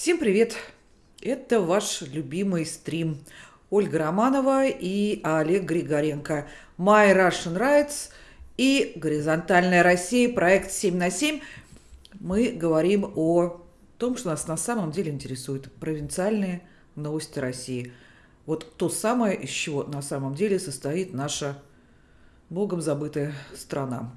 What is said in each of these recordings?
Всем привет! Это ваш любимый стрим. Ольга Романова и Олег Григоренко. My Russian Rights и Горизонтальная Россия, проект 7 на 7. Мы говорим о том, что нас на самом деле интересует. Провинциальные новости России. Вот то самое, из чего на самом деле состоит наша богом забытая страна.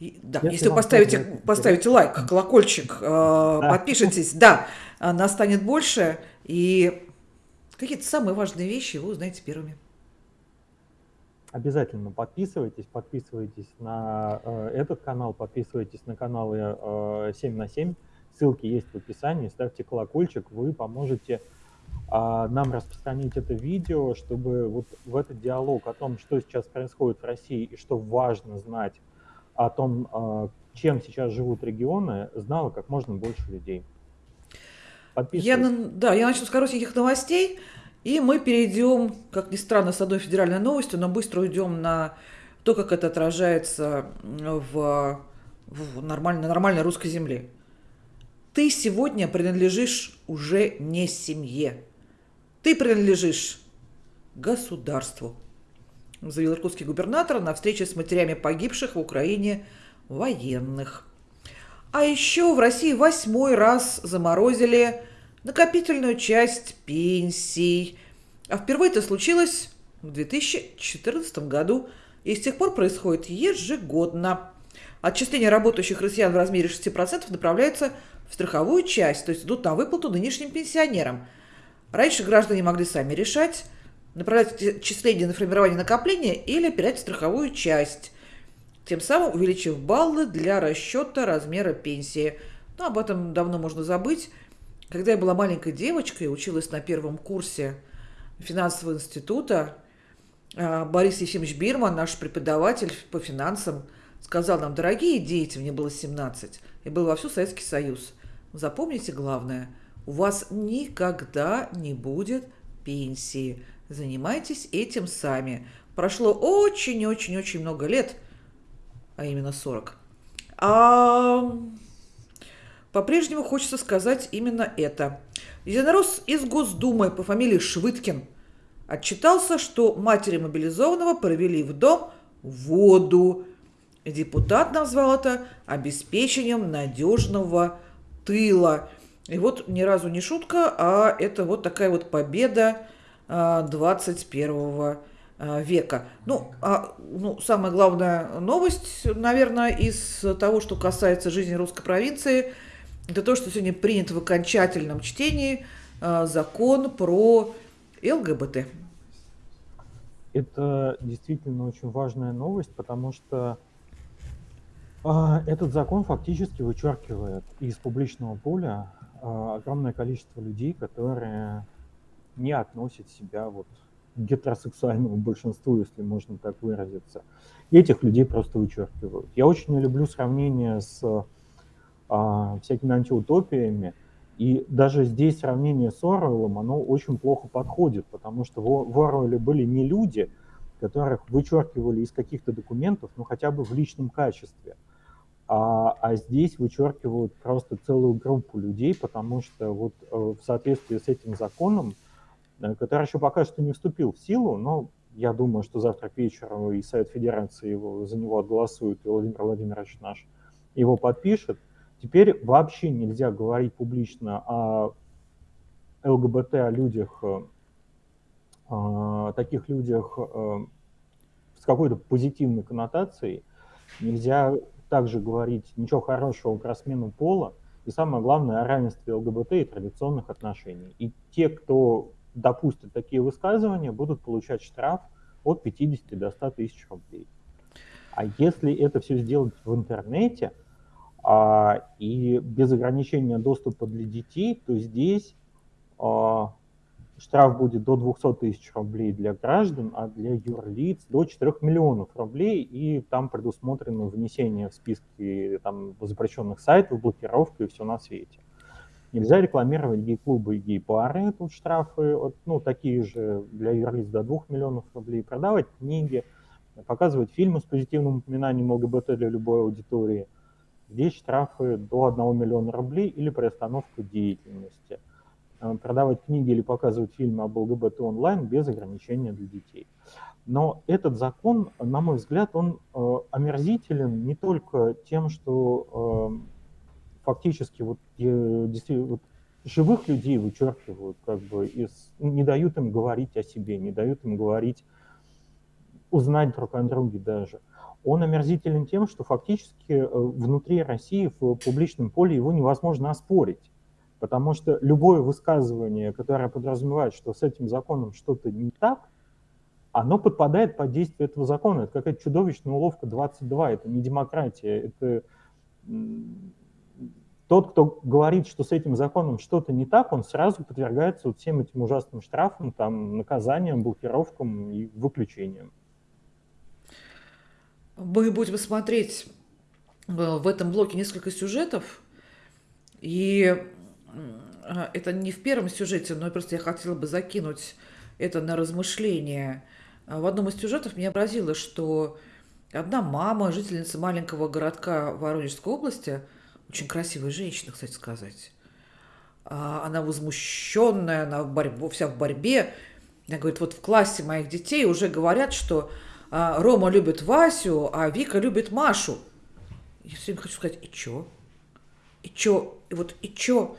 И, да, если, если вы поставите, поставите лайк, колокольчик, э, да. подпишитесь, да, нас станет больше, и какие-то самые важные вещи вы узнаете первыми. Обязательно подписывайтесь, подписывайтесь на э, этот канал, подписывайтесь на каналы э, 7 на 7. Ссылки есть в описании, ставьте колокольчик, вы поможете э, нам распространить это видео, чтобы вот в этот диалог о том, что сейчас происходит в России и что важно знать о том, э, чем сейчас живут регионы, знало как можно больше людей. Я, да, я начну с коротеньких новостей, и мы перейдем, как ни странно, с одной федеральной новостью, но быстро уйдем на то, как это отражается в, в нормальной, на нормальной русской земле. Ты сегодня принадлежишь уже не семье. Ты принадлежишь государству, заявил иркутский губернатор на встрече с матерями погибших в Украине военных. А еще в России восьмой раз заморозили накопительную часть пенсий. А впервые это случилось в 2014 году и с тех пор происходит ежегодно. Отчисления работающих россиян в размере 6% направляются в страховую часть, то есть идут на выплату нынешним пенсионерам. Раньше граждане могли сами решать, направлять отчисления на формирование накопления или опирать страховую часть тем самым увеличив баллы для расчета размера пенсии. Но об этом давно можно забыть. Когда я была маленькой девочкой, училась на первом курсе финансового института, а, Борис Ефимович Бирман, наш преподаватель по финансам, сказал нам, дорогие дети, мне было 17, я был во всю Советский Союз, запомните главное, у вас никогда не будет пенсии, занимайтесь этим сами. Прошло очень-очень-очень много лет – а именно 40. А по-прежнему хочется сказать именно это. Единорос из Госдумы по фамилии Швыткин отчитался, что матери мобилизованного провели в дом воду. Депутат назвал это обеспечением надежного тыла. И вот ни разу не шутка, а это вот такая вот победа 21 а, Э, века. Ну, а, ну, самая главная новость, наверное, из того, что касается жизни русской провинции, это то, что сегодня принят в окончательном чтении а, закон про ЛГБТ. Это действительно очень важная новость, потому что а, этот закон фактически вычеркивает из публичного поля а, огромное количество людей, которые не относят себя вот гетеросексуальному большинству, если можно так выразиться. И этих людей просто вычеркивают. Я очень не люблю сравнение с а, всякими антиутопиями, и даже здесь сравнение с Оруэллом, оно очень плохо подходит, потому что в, Оруэлле были не люди, которых вычеркивали из каких-то документов, ну хотя бы в личном качестве, а, а здесь вычеркивают просто целую группу людей, потому что вот э, в соответствии с этим законом который еще пока что не вступил в силу, но я думаю, что завтра к вечеру и Совет Федерации его, за него отголосует, и Владимир Владимирович наш его подпишет. Теперь вообще нельзя говорить публично о ЛГБТ, о людях, э, о таких людях э, с какой-то позитивной коннотацией. Нельзя также говорить ничего хорошего про смену пола. И самое главное, о равенстве ЛГБТ и традиционных отношений. И те, кто допустят такие высказывания, будут получать штраф от 50 до 100 тысяч рублей. А если это все сделать в интернете а, и без ограничения доступа для детей, то здесь а, штраф будет до 200 тысяч рублей для граждан, а для юрлиц до 4 миллионов рублей, и там предусмотрено внесение в списки там, запрещенных сайтов, блокировка и все на свете. Нельзя рекламировать гей-клубы и гей-пары, тут штрафы, вот, ну, такие же для юрлиц до 2 миллионов рублей, продавать книги, показывать фильмы с позитивным упоминанием ЛГБТ для любой аудитории. Здесь штрафы до 1 миллиона рублей или приостановка деятельности. Э, продавать книги или показывать фильмы об ЛГБТ онлайн без ограничения для детей. Но этот закон, на мой взгляд, он э, омерзителен не только тем, что э, фактически вот, э, действительно, вот, живых людей вычеркивают, как бы, из, не дают им говорить о себе, не дают им говорить, узнать друг о друге даже. Он омерзителен тем, что фактически э, внутри России в публичном поле его невозможно оспорить. Потому что любое высказывание, которое подразумевает, что с этим законом что-то не так, оно подпадает под действие этого закона. Это какая-то чудовищная уловка 22, это не демократия, это тот, кто говорит, что с этим законом что-то не так, он сразу подвергается вот всем этим ужасным штрафам, там, наказаниям, блокировкам и выключениям. Мы будем смотреть э, в этом блоке несколько сюжетов, и э, это не в первом сюжете, но просто я хотела бы закинуть это на размышление – в одном из сюжетов меня поразило, что одна мама, жительница маленького городка Воронежской области, очень красивая женщина, кстати сказать, а она возмущенная, она в борьбе, вся в борьбе. Она говорит, вот в классе моих детей уже говорят, что а, Рома любит Васю, а Вика любит Машу. Я все время хочу сказать, и чё? И чё? И вот и чё?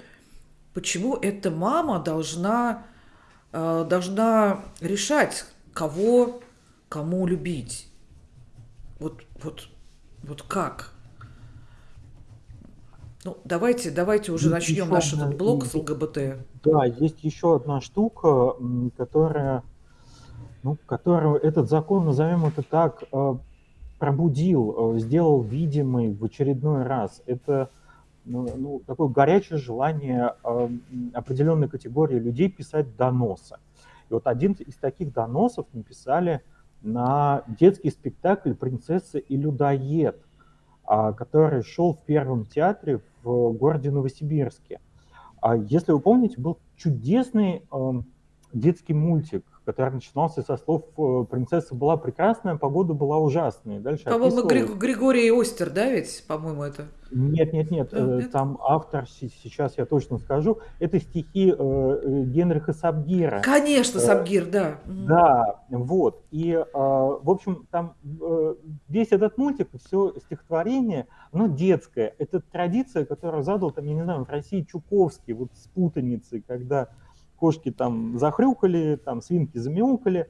Почему эта мама должна, должна решать, кого, кому любить. Вот, вот, вот как? Ну, давайте, давайте уже есть начнем наш одна, этот блок с ЛГБТ. Да, есть еще одна штука, которая, ну, которую этот закон, назовем это так, э, пробудил, э, сделал видимый в очередной раз. Это ну, ну, такое горячее желание э, определенной категории людей писать доносы. И вот один из таких доносов написали на детский спектакль «Принцесса и людоед», а, который шел в Первом театре в городе Новосибирске. А Если вы помните, был чудесный эм, детский мультик, который начинался со слов э, «Принцесса была прекрасная, погода была ужасная». Дальше По-моему, описывал... Григорий Остер, да, ведь, по-моему, это? Нет, нет, нет, да, э, там автор, сейчас я точно скажу, это стихи э, Генриха Сабгира. Конечно, Сабгир, да. Да, вот. И, в общем, там весь этот мультик, все стихотворение, оно детское. Это традиция, которую задал, там, я не знаю, в России Чуковский, вот с путаницей, когда кошки там захрюкали, там свинки замяукали.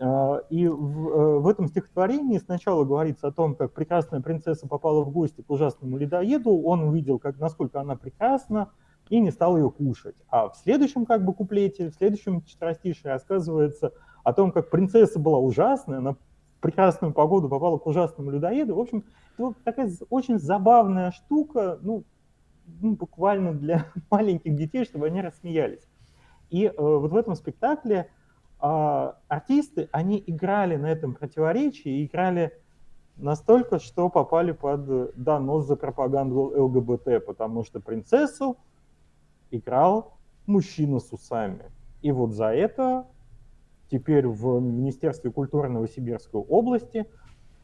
А, и в, э, в этом стихотворении сначала говорится о том, как прекрасная принцесса попала в гости к ужасному ледоеду, он увидел, как, насколько она прекрасна, и не стал ее кушать. А в следующем как бы куплете, в следующем четверостише рассказывается о том, как принцесса была ужасная, она в прекрасную погоду попала к ужасному людоеду. В общем, это такая очень забавная штука, ну, ну, буквально для маленьких детей, чтобы они рассмеялись. И э, вот в этом спектакле э, артисты, они играли на этом противоречии, играли настолько, что попали под донос за пропаганду ЛГБТ, потому что принцессу играл мужчина с усами. И вот за это теперь в Министерстве культуры Новосибирской области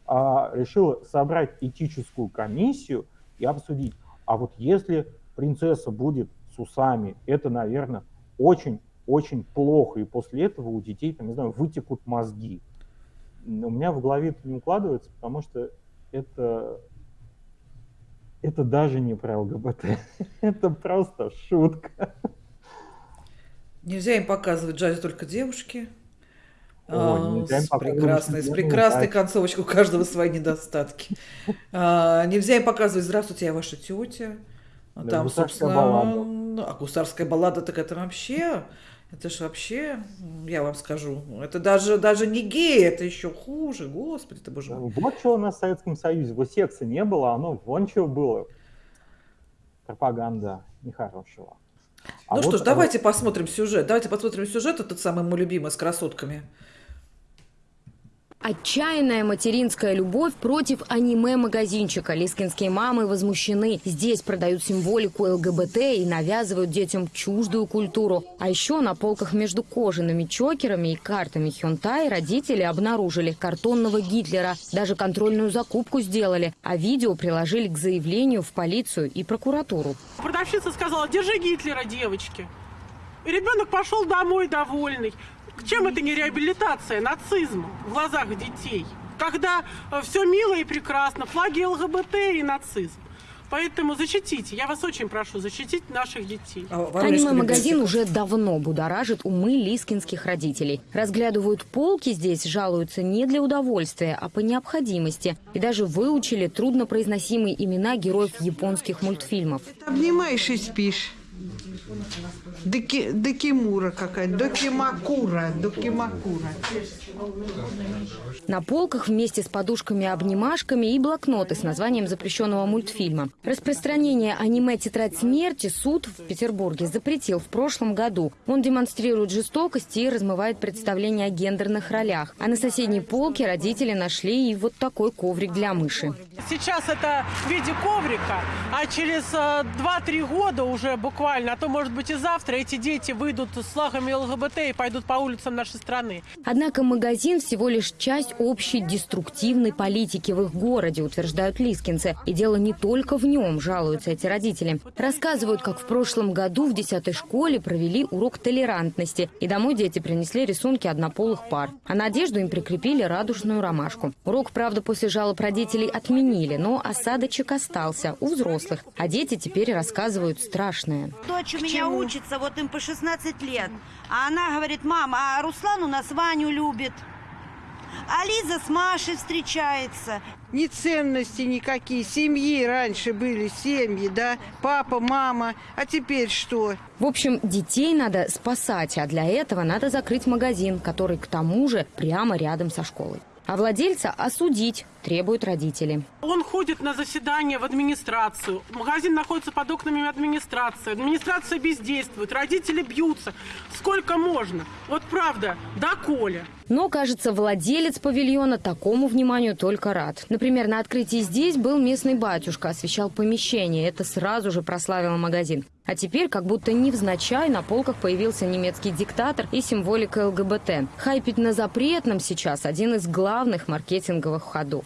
а, решила собрать этическую комиссию и обсудить, а вот если принцесса будет с усами, это, наверное, очень-очень плохо, и после этого у детей, там, не знаю, вытекут мозги. У меня в голове это не укладывается, потому что это, это даже не про ЛГБТ, это просто шутка. Нельзя им показывать джаз только девушки. О, а, с прекрасной, с прекрасной концовочкой, у каждого свои недостатки. А, нельзя им показывать «Здравствуйте, я ваша тетя». Там, собственно, ну, а гусарская баллада, так это вообще, это же вообще, я вам скажу, это даже, даже не гей, это еще хуже, господи ты боже мой. Вот что у нас в Советском Союзе, вот секса не было, оно вон что было. Пропаганда нехорошего. А ну вот, что ж, давайте а... посмотрим сюжет. Давайте посмотрим сюжет, этот самый мой любимый с красотками. Отчаянная материнская любовь против аниме-магазинчика. Лискинские мамы возмущены. Здесь продают символику ЛГБТ и навязывают детям чуждую культуру. А еще на полках между кожаными чокерами и картами Хюнтай родители обнаружили картонного Гитлера. Даже контрольную закупку сделали. А видео приложили к заявлению в полицию и прокуратуру. Продавщица сказала, держи Гитлера, девочки. И ребенок пошел домой довольный. Чем это не реабилитация нацизма в глазах детей? Когда э, все мило и прекрасно, флаги ЛГБТ и нацизм. Поэтому защитите, я вас очень прошу, защитить наших детей. Аниме-магазин уже давно будоражит умы лискинских родителей. Разглядывают полки здесь, жалуются не для удовольствия, а по необходимости. И даже выучили труднопроизносимые имена героев японских мультфильмов. Обнимаешь и спишь. Деки, Декимура какая-то, Докимакура, Докимакура. На полках вместе с подушками-обнимашками и блокноты с названием запрещенного мультфильма. Распространение аниме «Тетрадь смерти» суд в Петербурге запретил в прошлом году. Он демонстрирует жестокость и размывает представления о гендерных ролях. А на соседней полке родители нашли и вот такой коврик для мыши. Сейчас это в виде коврика, а через 2-3 э, года уже буквально, а то может быть и завтра эти дети выйдут с флагами ЛГБТ и пойдут по улицам нашей страны. Однако магазин всего лишь часть общей деструктивной политики в их городе, утверждают лискинцы. И дело не только в нем, жалуются эти родители. Рассказывают, как в прошлом году в 10 школе провели урок толерантности. И домой дети принесли рисунки однополых пар. А на одежду им прикрепили радужную ромашку. Урок, правда, после жалоб родителей отменили, но осадочек остался у взрослых. А дети теперь рассказывают страшное. Дочь у меня учится, вот им по 16 лет. А она говорит, мама, а Руслан у нас Ваню любит. А Лиза с Машей встречается. Ни ценности никакие. Семьи раньше были, семьи, да? Папа, мама. А теперь что? В общем, детей надо спасать, а для этого надо закрыть магазин, который к тому же прямо рядом со школой. А владельца осудить требуют родители. Он ходит на заседание в администрацию. Магазин находится под окнами администрации. Администрация бездействует. Родители бьются. Сколько можно? Вот правда, да, Коля. Но, кажется, владелец павильона такому вниманию только рад. Например, на открытии здесь был местный батюшка, освещал помещение. Это сразу же прославило магазин. А теперь, как будто невзначай, на полках появился немецкий диктатор и символика ЛГБТ. Хайпить на запретном сейчас один из главных маркетинговых ходов.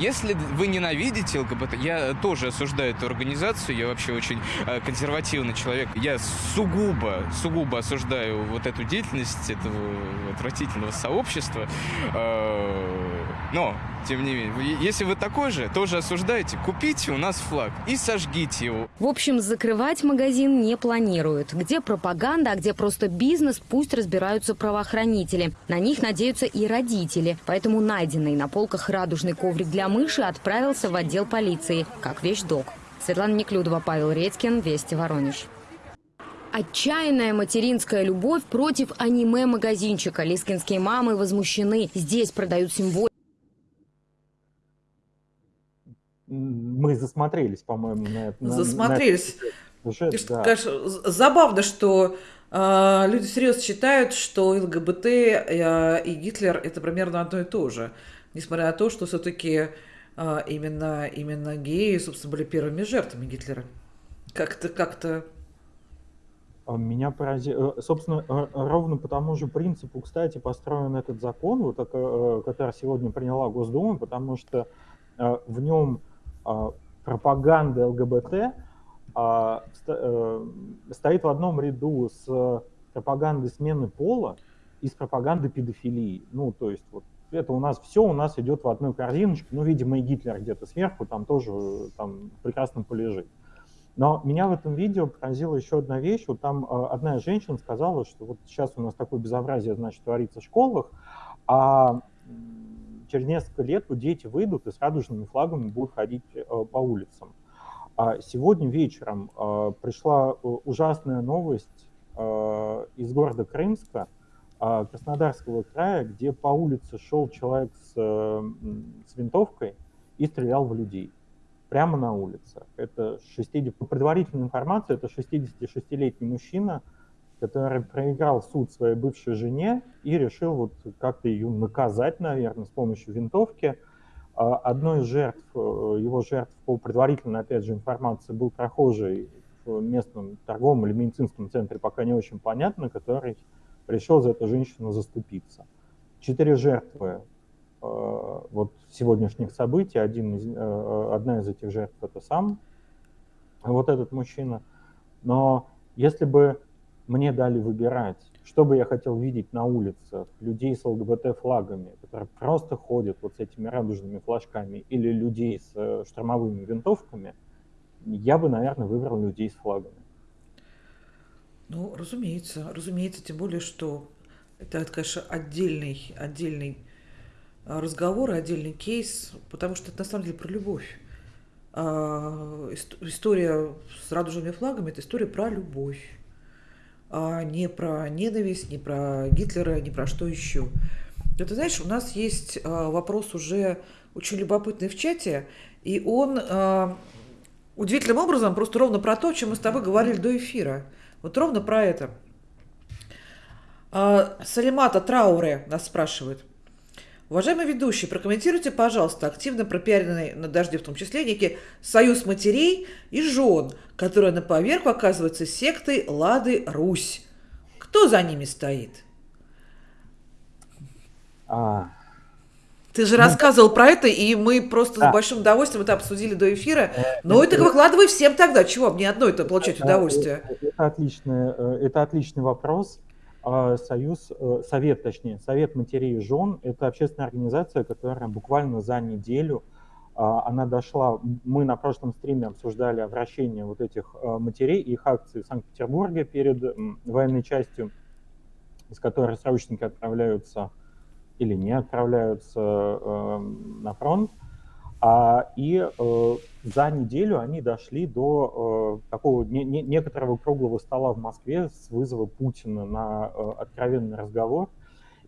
Если вы ненавидите ЛГБТ, я тоже осуждаю эту организацию, я вообще очень э, консервативный человек. Я сугубо, сугубо осуждаю вот эту деятельность этого отвратительного сообщества. Э, но, тем не менее, если вы такой же, тоже осуждаете, купите у нас флаг и сожгите его. В общем, закрывать магазин не планируют. Где пропаганда, а где просто бизнес, пусть разбираются правоохранители. На них надеются и родители. Поэтому найденный на полках радужный коврик для мыши отправился в отдел полиции, как вещдок. Светлана Неклюдова, Павел Редькин, Вести Воронеж. Отчаянная материнская любовь против аниме-магазинчика. Лискинские мамы возмущены. Здесь продают символику. Мы засмотрелись, по-моему, на это. Засмотрелись. На это. да. Конечно, забавно, что э, люди серьезно считают, что ЛГБТ э, и Гитлер это примерно одно и то же. Несмотря на то, что все-таки именно, именно геи, собственно, были первыми жертвами Гитлера. Как-то, как-то а меня поразило, э, собственно, ровно по тому же принципу, кстати, построен этот закон, вот, э, который сегодня приняла Госдума, потому что э, в нем а, пропаганда ЛГБТ а, э, стоит в одном ряду с пропагандой смены пола и с пропагандой педофилии. Ну, то есть вот это у нас все у нас идет в одной корзиночке. Ну, видимо, и Гитлер где-то сверху там тоже там прекрасно полежит. Но меня в этом видео поразила еще одна вещь. Вот там э, одна женщина сказала, что вот сейчас у нас такое безобразие, значит, творится в школах, а через несколько лет вот дети выйдут и с радужными флагами будут ходить э, по улицам. А сегодня вечером э, пришла э, ужасная новость из города Крымска, Краснодарского края, где по улице шел человек с, с винтовкой и стрелял в людей. Прямо на улице. Это 60, по предварительной информации, это 66-летний мужчина, который проиграл суд своей бывшей жене и решил вот как-то ее наказать, наверное, с помощью винтовки. А, одной из жертв, э, его жертв по предварительной, опять же, информации был прохожий в местном торговом или медицинском центре, пока не очень понятно, который решил за эту женщину заступиться. Четыре жертвы э, вот сегодняшних событий, один из, э, одна из этих жертв это сам вот этот мужчина. Но если бы мне дали выбирать, что бы я хотел видеть на улицах, людей с ЛГБТ-флагами, которые просто ходят вот с этими радужными флажками, или людей с э, штормовыми винтовками, я бы, наверное, выбрал людей с флагами. Ну, разумеется, разумеется, тем более, что это, конечно, отдельный, отдельный а, разговор, отдельный кейс, потому что это на самом деле про любовь. А, история с радужными флагами – это история про любовь, а не про ненависть, не про Гитлера, не про что еще. Это знаешь, у нас есть а, вопрос уже очень любопытный в чате, и он а, удивительным образом просто ровно про то, о чем мы с тобой говорили до эфира. Вот ровно про это. А, Салимата Трауре нас спрашивает. Уважаемый ведущий, прокомментируйте, пожалуйста, активно пропиаренный на дожде в том числе некий союз матерей и жен, которая на поверх оказывается сектой Лады Русь. Кто за ними стоит? А... Ты же ну, рассказывал про это, и мы просто да. с большим удовольствием это обсудили до эфира. Э, Но это, выкладывай всем тогда. Чего мне одно это получать это, удовольствие? Это, это, отличный, э, это отличный вопрос. А, союз, э, совет, точнее, Совет матерей и жен – это общественная организация, которая буквально за неделю, а, она дошла, мы на прошлом стриме обсуждали обращение вот этих матерей и их акции в Санкт-Петербурге перед военной частью, из которой срочники отправляются или не отправляются э, на фронт. А, и э, за неделю они дошли до э, такого не, не, некоторого круглого стола в Москве с вызова Путина на э, откровенный разговор.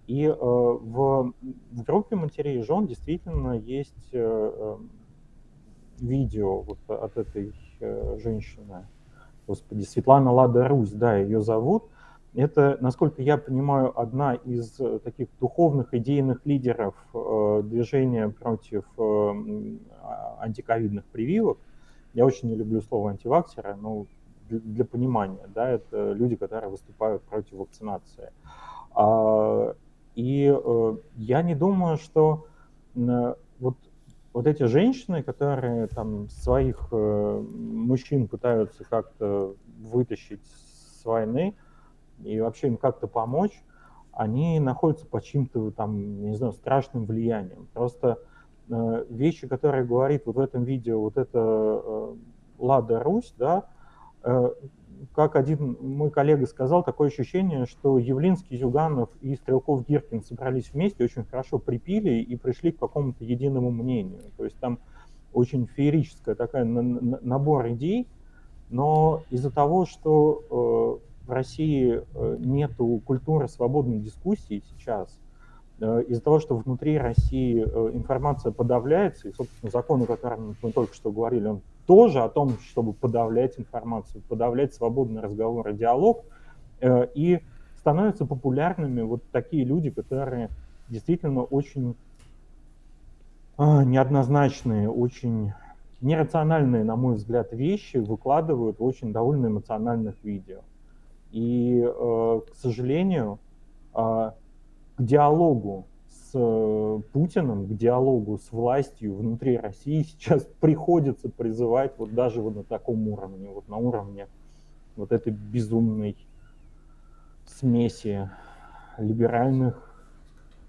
И э, в, в группе матерей и жен действительно есть э, э, видео вот от этой э, женщины. Господи, Светлана Лада Русь, да, ее зовут. Это, насколько я понимаю, одна из э, таких духовных идейных лидеров э, движения против э, а, антиковидных прививок. Я очень не люблю слово антиваксеры, но для, понимания, да, это люди, которые выступают против вакцинации. А, и я не думаю, что вот вот эти женщины, которые там своих мужчин пытаются как-то вытащить с войны, и вообще им как-то помочь, они находятся под чьим-то там, не знаю, страшным влиянием. Просто э, вещи, которые говорит вот в этом видео, вот это э, Лада Русь, да, э, как один мой коллега сказал, такое ощущение, что Явлинский, Зюганов и Стрелков Гиркин собрались вместе, очень хорошо припили и пришли к какому-то единому мнению. То есть там очень феерическая такая набор идей, но из-за того, что э, в России э, нет культуры свободной дискуссии сейчас, э, из-за того, что внутри России э, информация подавляется, и, собственно, закон, о котором мы только что говорили, он тоже о том, чтобы подавлять информацию, подавлять свободный разговор и диалог, и становятся популярными вот такие люди, которые действительно очень а, неоднозначные, очень нерациональные, на мой взгляд, вещи выкладывают в очень довольно эмоциональных видео. И, э, к сожалению, а, к диалогу с э, Путиным, к диалогу с властью внутри России сейчас приходится призывать вот даже вот на таком уровне, вот на уровне вот этой безумной смеси либеральных,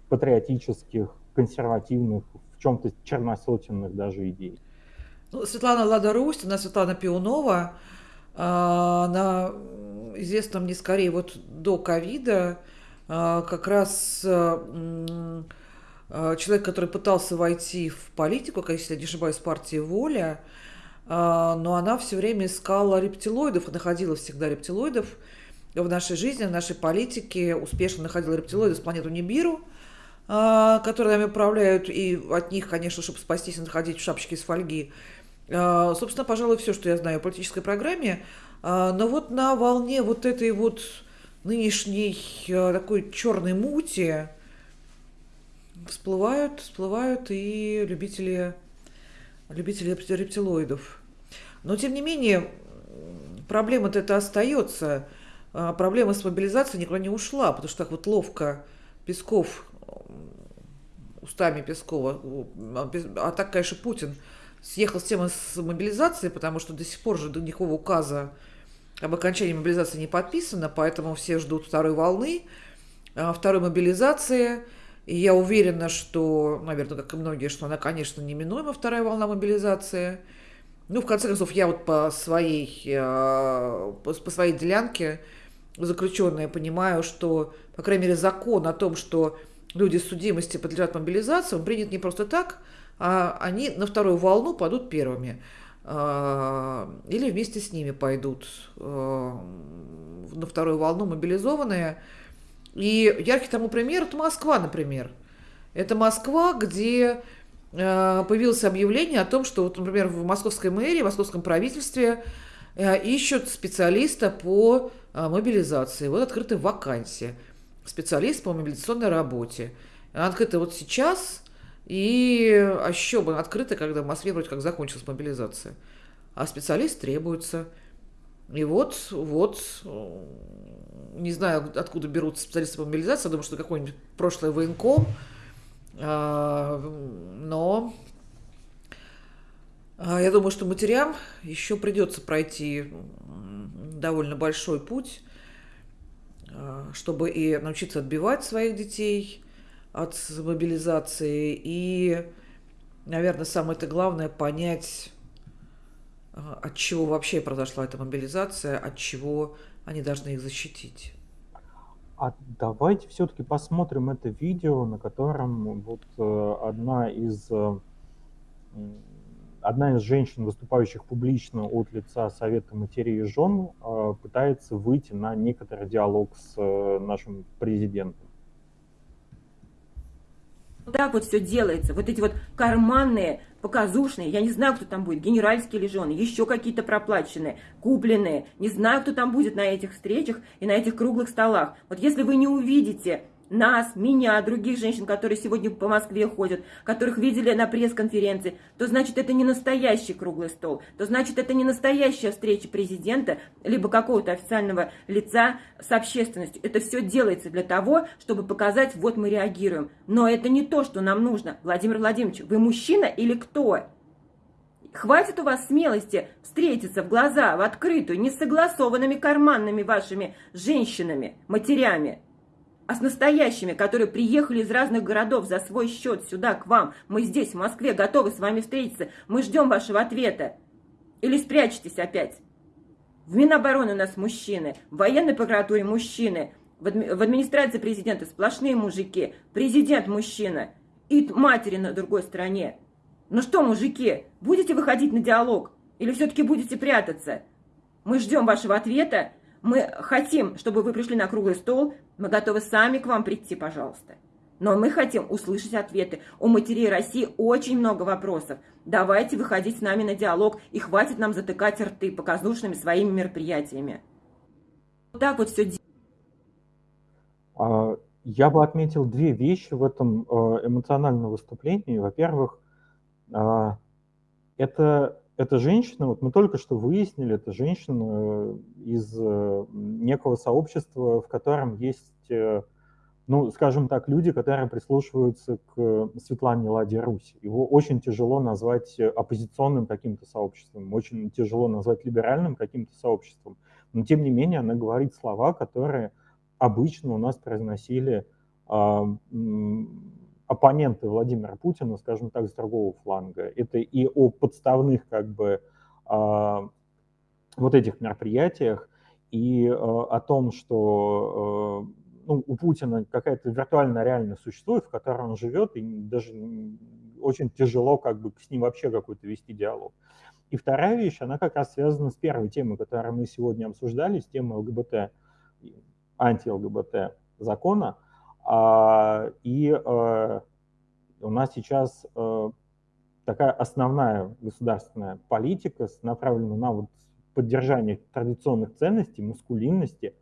патриотических, консервативных, в чем-то черносотенных даже идей. Ну, Светлана Лада Рустина, Светлана Пионова, она известна мне скорее вот до ковида, а, как раз а, человек, который пытался войти в политику, если я не ошибаюсь, партии «Воля», но она все время искала рептилоидов, находила всегда рептилоидов в нашей жизни, в нашей политике, успешно находила рептилоидов с планету Нибиру, которые нами управляют, и от них, конечно, чтобы спастись, надо ходить в шапочке из фольги. А, собственно, пожалуй, все, что я знаю о политической программе. А, но вот на волне вот этой вот нынешней э, такой черной мути всплывают, всплывают и любители, любители рептилоидов. Но, тем не менее, проблема-то это остается. А проблема с мобилизацией никуда не ушла, потому что так вот ловко Песков, устами Пескова, а, а так, конечно, Путин съехал с темы с мобилизацией, потому что до сих пор же никакого указа об окончании мобилизации не подписано, поэтому все ждут второй волны, а, второй мобилизации. И я уверена, что, наверное, как и многие, что она, конечно, неминуема, вторая волна мобилизации. Ну, в конце концов, я вот по своей, а, по своей делянке заключенная понимаю, что, по крайней мере, закон о том, что люди с судимости подлежат мобилизации, он принят не просто так, они на вторую волну падут первыми. А, или вместе с ними пойдут а, на вторую волну мобилизованные. И яркий тому пример – это Москва, например. Это Москва, где а, появилось объявление о том, что, вот, например, в московской мэрии, в московском правительстве ищут специалиста по мобилизации. Вот открыта вакансия. Специалист по мобилизационной работе. Она открыта вот сейчас – и а еще бы открыто, когда в Москве вроде как закончилась мобилизация. А специалист требуется. И вот, вот, не знаю, откуда берут специалисты по мобилизации, думаю, что какой-нибудь прошлый военком, а, но а, я думаю, что матерям еще придется пройти довольно большой путь, а, чтобы и научиться отбивать своих детей, от мобилизации. И, наверное, самое-то главное понять, а, от чего вообще произошла эта мобилизация, от чего они должны их защитить. А давайте все-таки посмотрим это видео, на котором вот э, одна из э, одна из женщин, выступающих публично от лица Совета матерей и жен, э, пытается выйти на некоторый диалог с нашим президентом. Вот так вот все делается. Вот эти вот карманные, показушные, я не знаю, кто там будет, генеральские ли жены, еще какие-то проплаченные, купленные. Не знаю, кто там будет на этих встречах и на этих круглых столах. Вот если вы не увидите нас, меня, других женщин, которые сегодня по Москве ходят, которых видели на пресс-конференции, то значит это не настоящий круглый стол, то значит это не настоящая встреча президента, либо какого-то официального лица с общественностью. Это все делается для того, чтобы показать, вот мы реагируем. Но это не то, что нам нужно. Владимир Владимирович, вы мужчина или кто? Хватит у вас смелости встретиться в глаза, в открытую, не согласованными карманными вашими женщинами, матерями а с настоящими, которые приехали из разных городов за свой счет сюда, к вам. Мы здесь, в Москве, готовы с вами встретиться. Мы ждем вашего ответа. Или спрячьтесь опять. В Минобороны у нас мужчины, в военной прокуратуре мужчины, в, адми в администрации президента сплошные мужики, президент мужчина и матери на другой стороне. Ну что, мужики, будете выходить на диалог или все-таки будете прятаться? Мы ждем вашего ответа, мы хотим, чтобы вы пришли на круглый стол, мы готовы сами к вам прийти, пожалуйста. Но мы хотим услышать ответы. У матерей России очень много вопросов. Давайте выходить с нами на диалог, и хватит нам затыкать рты показушными своими мероприятиями. Вот так вот все а, Я бы отметил две вещи в этом э, эмоциональном выступлении. Во-первых, а, это эта женщина, вот мы только что выяснили, это женщина э, из э, некого сообщества, в котором есть, э, ну, скажем так, люди, которые прислушиваются к Светлане Ладе Руси. Его очень тяжело назвать оппозиционным каким-то сообществом, очень тяжело назвать либеральным каким-то сообществом. Но, тем не менее, она говорит слова, которые обычно у нас произносили а, оппоненты Владимира Путина, скажем так, с другого фланга. Это и о подставных как бы а, вот этих мероприятиях, и а, о том, что а, ну, у Путина какая-то виртуальная реальность существует, в которой он живет, и даже очень тяжело как бы с ним вообще какой-то вести диалог. И вторая вещь, она как раз связана с первой темой, которую мы сегодня обсуждали, с темой ЛГБТ, анти-ЛГБТ закона – и э, у нас сейчас э, такая основная государственная политика направлена на вот поддержание традиционных ценностей, маскулинности,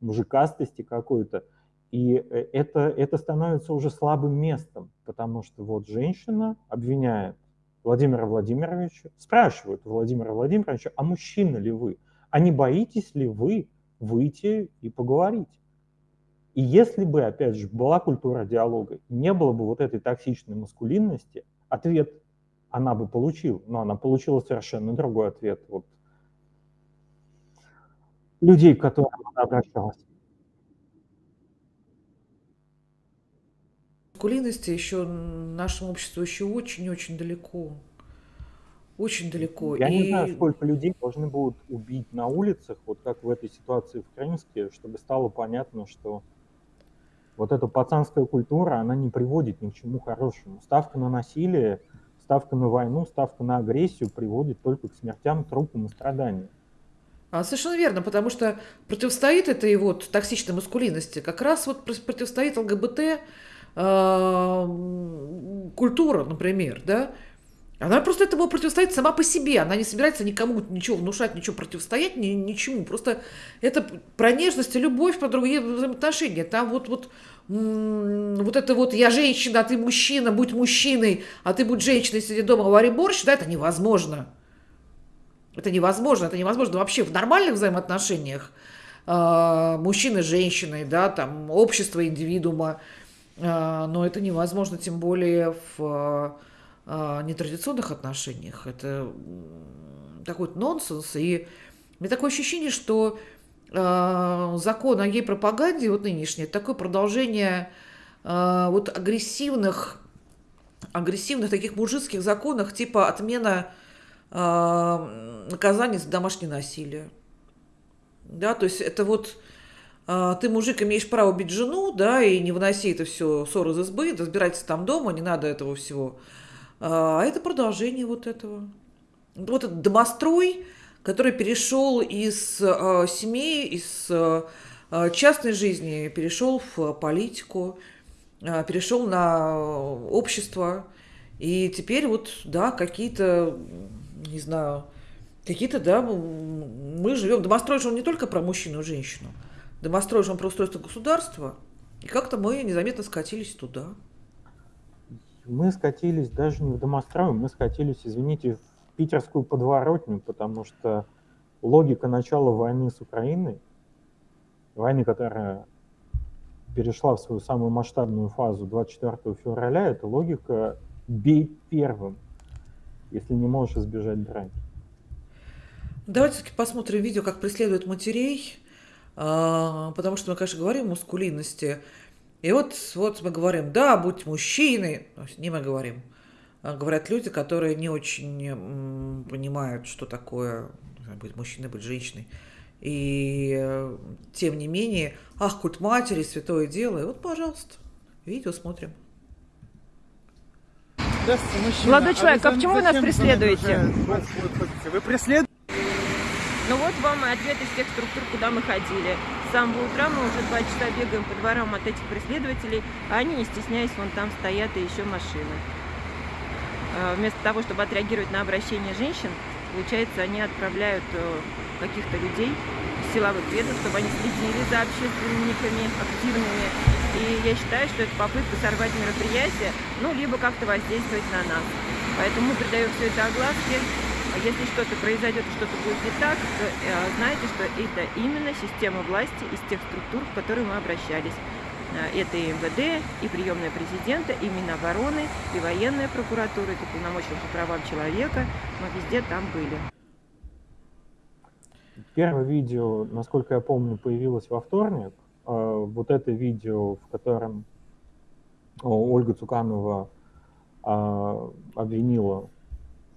мужикастости какой-то. И э, это, это становится уже слабым местом, потому что вот женщина обвиняет Владимира Владимировича, спрашивают Владимира Владимировича, а мужчина ли вы? А не боитесь ли вы выйти и поговорить? И если бы, опять же, была культура диалога, не было бы вот этой токсичной маскулинности, ответ она бы получила, но она получила совершенно другой ответ. Вот людей, к которым она обращалась. Маскулинности еще нашему обществу еще очень-очень далеко. Очень далеко. Я и... не знаю, сколько людей должны будут убить на улицах, вот как в этой ситуации в Крымске, чтобы стало понятно, что вот эта пацанская культура, она не приводит ни к чему хорошему. Ставка на насилие, ставка на войну, ставка на агрессию приводит только к смертям, трупам и страданиям. А, совершенно верно, потому что противостоит этой вот токсичной маскулинности, как раз вот противостоит ЛГБТ э, культура, например, да, она просто этому противостоит сама по себе. Она не собирается никому ничего внушать, ничего противостоять, ни, ничему. Просто это про нежность и любовь, про другие взаимоотношения. Там вот, вот, вот это вот «я женщина, а ты мужчина, будь мужчиной, а ты будь женщиной, сиди дома, вари борщ», да, это невозможно. Это невозможно, это невозможно вообще в нормальных взаимоотношениях э, мужчины с женщиной, да, там, общество индивидуума, э, но это невозможно, тем более в нетрадиционных отношениях. Это такой нонсенс, и у меня такое ощущение, что э, закон о гей-пропаганде, вот нынешний, такое продолжение э, вот агрессивных, агрессивных таких мужицких законов, типа отмена наказание за домашнее насилие. Да, то есть это вот ты, мужик, имеешь право бить жену, да, и не выноси это все ссор из избы, разбирайтесь там дома, не надо этого всего. А это продолжение вот этого. Вот этот домострой, который перешел из э, семьи, из э, частной жизни, перешел в политику, э, перешел на общество. И теперь вот, да, какие-то, не знаю, какие-то, да, мы живем. Домострой же он не только про мужчину и женщину. Домострой же он про устройство государства. И как-то мы незаметно скатились туда. Мы скатились даже не в домострой, мы скатились, извините, в питерскую подворотню, потому что логика начала войны с Украиной, войны, которая перешла в свою самую масштабную фазу 24 февраля, это логика «бей первым», если не можешь избежать драки. Давайте посмотрим видео, как преследуют матерей, а, потому что мы, конечно, говорим о мускулинности. И вот, вот мы говорим, да, будь мужчиной, не мы говорим, а говорят люди, которые не очень понимают, что такое быть мужчиной, быть женщиной. И э, тем не менее, ах, культ матери, святое дело. И вот, пожалуйста, видео смотрим. Молодой человек, а почему вы нас преследуете? Вы преследуете? Ну вот вам и ответ из тех структур, куда мы ходили. С самого утра мы уже два часа бегаем по дворам от этих преследователей, а они, не стесняясь, вон там стоят и еще машины. А, вместо того, чтобы отреагировать на обращение женщин, получается, они отправляют э, каких-то людей из силовых ведомств, чтобы они следили за общественниками активными. И я считаю, что это попытка сорвать мероприятие, ну, либо как-то воздействовать на нас. Поэтому мы придаем все это огласке, если что-то произойдет, что-то будет не так, то э, знайте, что это именно система власти из тех структур, в которые мы обращались. Э, это и МВД, и приемная президента, и Минобороны, и военная прокуратура, и полномочия по правам человека. Мы везде там были. Первое видео, насколько я помню, появилось во вторник. Э, вот это видео, в котором Ольга Цуканова обвинила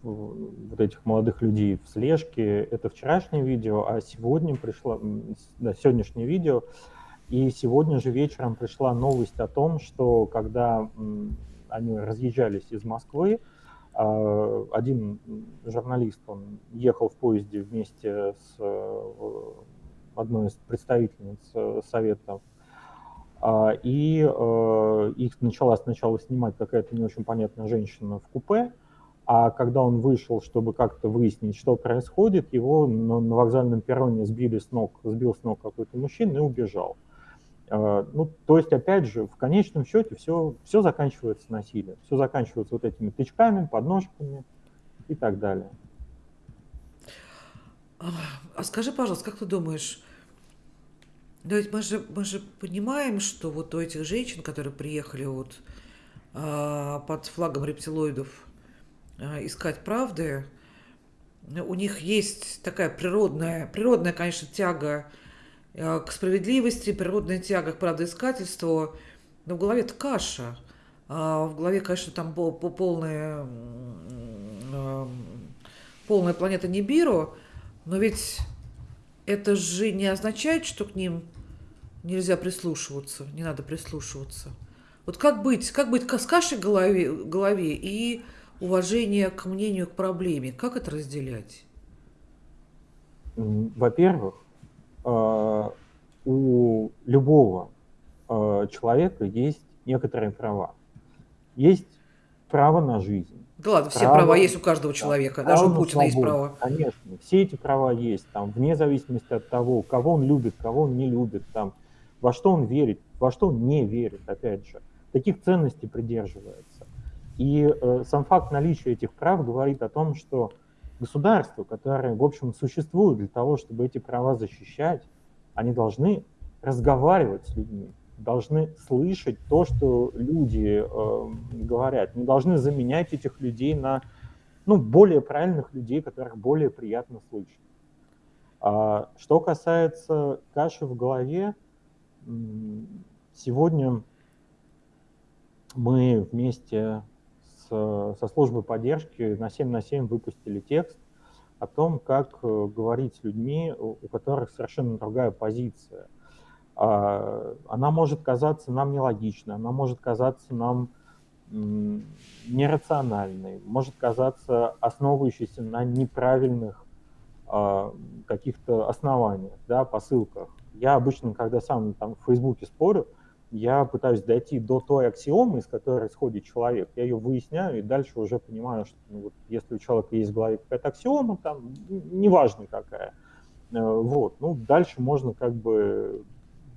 вот этих молодых людей в слежке. Это вчерашнее видео, а сегодня пришло, да, сегодняшнее видео. И сегодня же вечером пришла новость о том, что когда они разъезжались из Москвы, а, один журналист, он ехал в поезде вместе с э, одной из представительниц э, Совета а, и э, их начала сначала снимать какая-то не очень понятная женщина в купе, а когда он вышел, чтобы как-то выяснить, что происходит, его на, вокзальном перроне сбили с ног, сбил с ног какой-то мужчина и убежал. А, ну, то есть, опять же, в конечном счете все, все заканчивается насилием, все заканчивается вот этими тычками, подножками и так далее. А скажи, пожалуйста, как ты думаешь, да ведь мы же, мы же понимаем, что вот у этих женщин, которые приехали вот а, под флагом рептилоидов искать правды, у них есть такая природная, природная, конечно, тяга а, к справедливости, природная тяга к правдоискательству, но в голове-то каша. А в голове, конечно, там полная, полная планета Нибиру, но ведь это же не означает, что к ним нельзя прислушиваться, не надо прислушиваться. Вот как быть, как быть с кашей в голове, голове и уважение к мнению, к проблеме, как это разделять? Во-первых, а, у любого а, человека есть некоторые права. Есть право на жизнь, да ладно, все права есть у каждого человека, да, даже у Путина есть право. Конечно, все эти права есть, там, вне зависимости от того, кого он любит, кого он не любит, там, во что он верит, во что он не верит, опять же. Таких ценностей придерживается. И э, сам факт наличия этих прав говорит о том, что государство, которое, в общем, существует для того, чтобы эти права защищать, они должны разговаривать с людьми, должны слышать то, что люди э, говорят, не должны заменять этих людей на ну, более правильных людей, которых более приятно слышать. А, что касается каши в голове, сегодня мы вместе со службой поддержки на 7 на 7 выпустили текст о том, как э, говорить с людьми, у которых совершенно другая позиция – а, она может казаться нам нелогичной, она может казаться нам нерациональной, может казаться основывающейся на неправильных а, каких-то основаниях, да, посылках. Я обычно, когда сам там в Фейсбуке спорю, я пытаюсь дойти до той аксиомы, из которой исходит человек. Я ее выясняю и дальше уже понимаю, что ну, вот, если у человека есть в голове какая-то аксиома, там, неважно какая, э, вот, ну, дальше можно как бы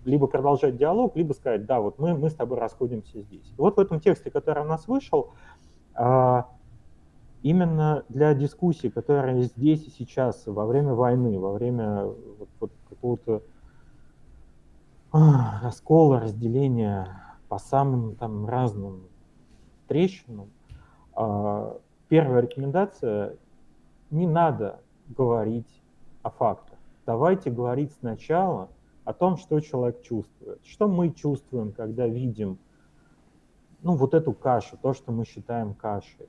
либо продолжать диалог, либо сказать, да, вот мы, мы с тобой расходимся здесь. И вот в этом тексте, который у нас вышел, а, именно для дискуссии, которая здесь и сейчас, во время войны, во время вот, вот какого-то раскола, разделения по самым там разным трещинам, а, первая рекомендация – не надо говорить о фактах. Давайте говорить сначала о том, что человек чувствует. Что мы чувствуем, когда видим ну, вот эту кашу, то, что мы считаем кашей.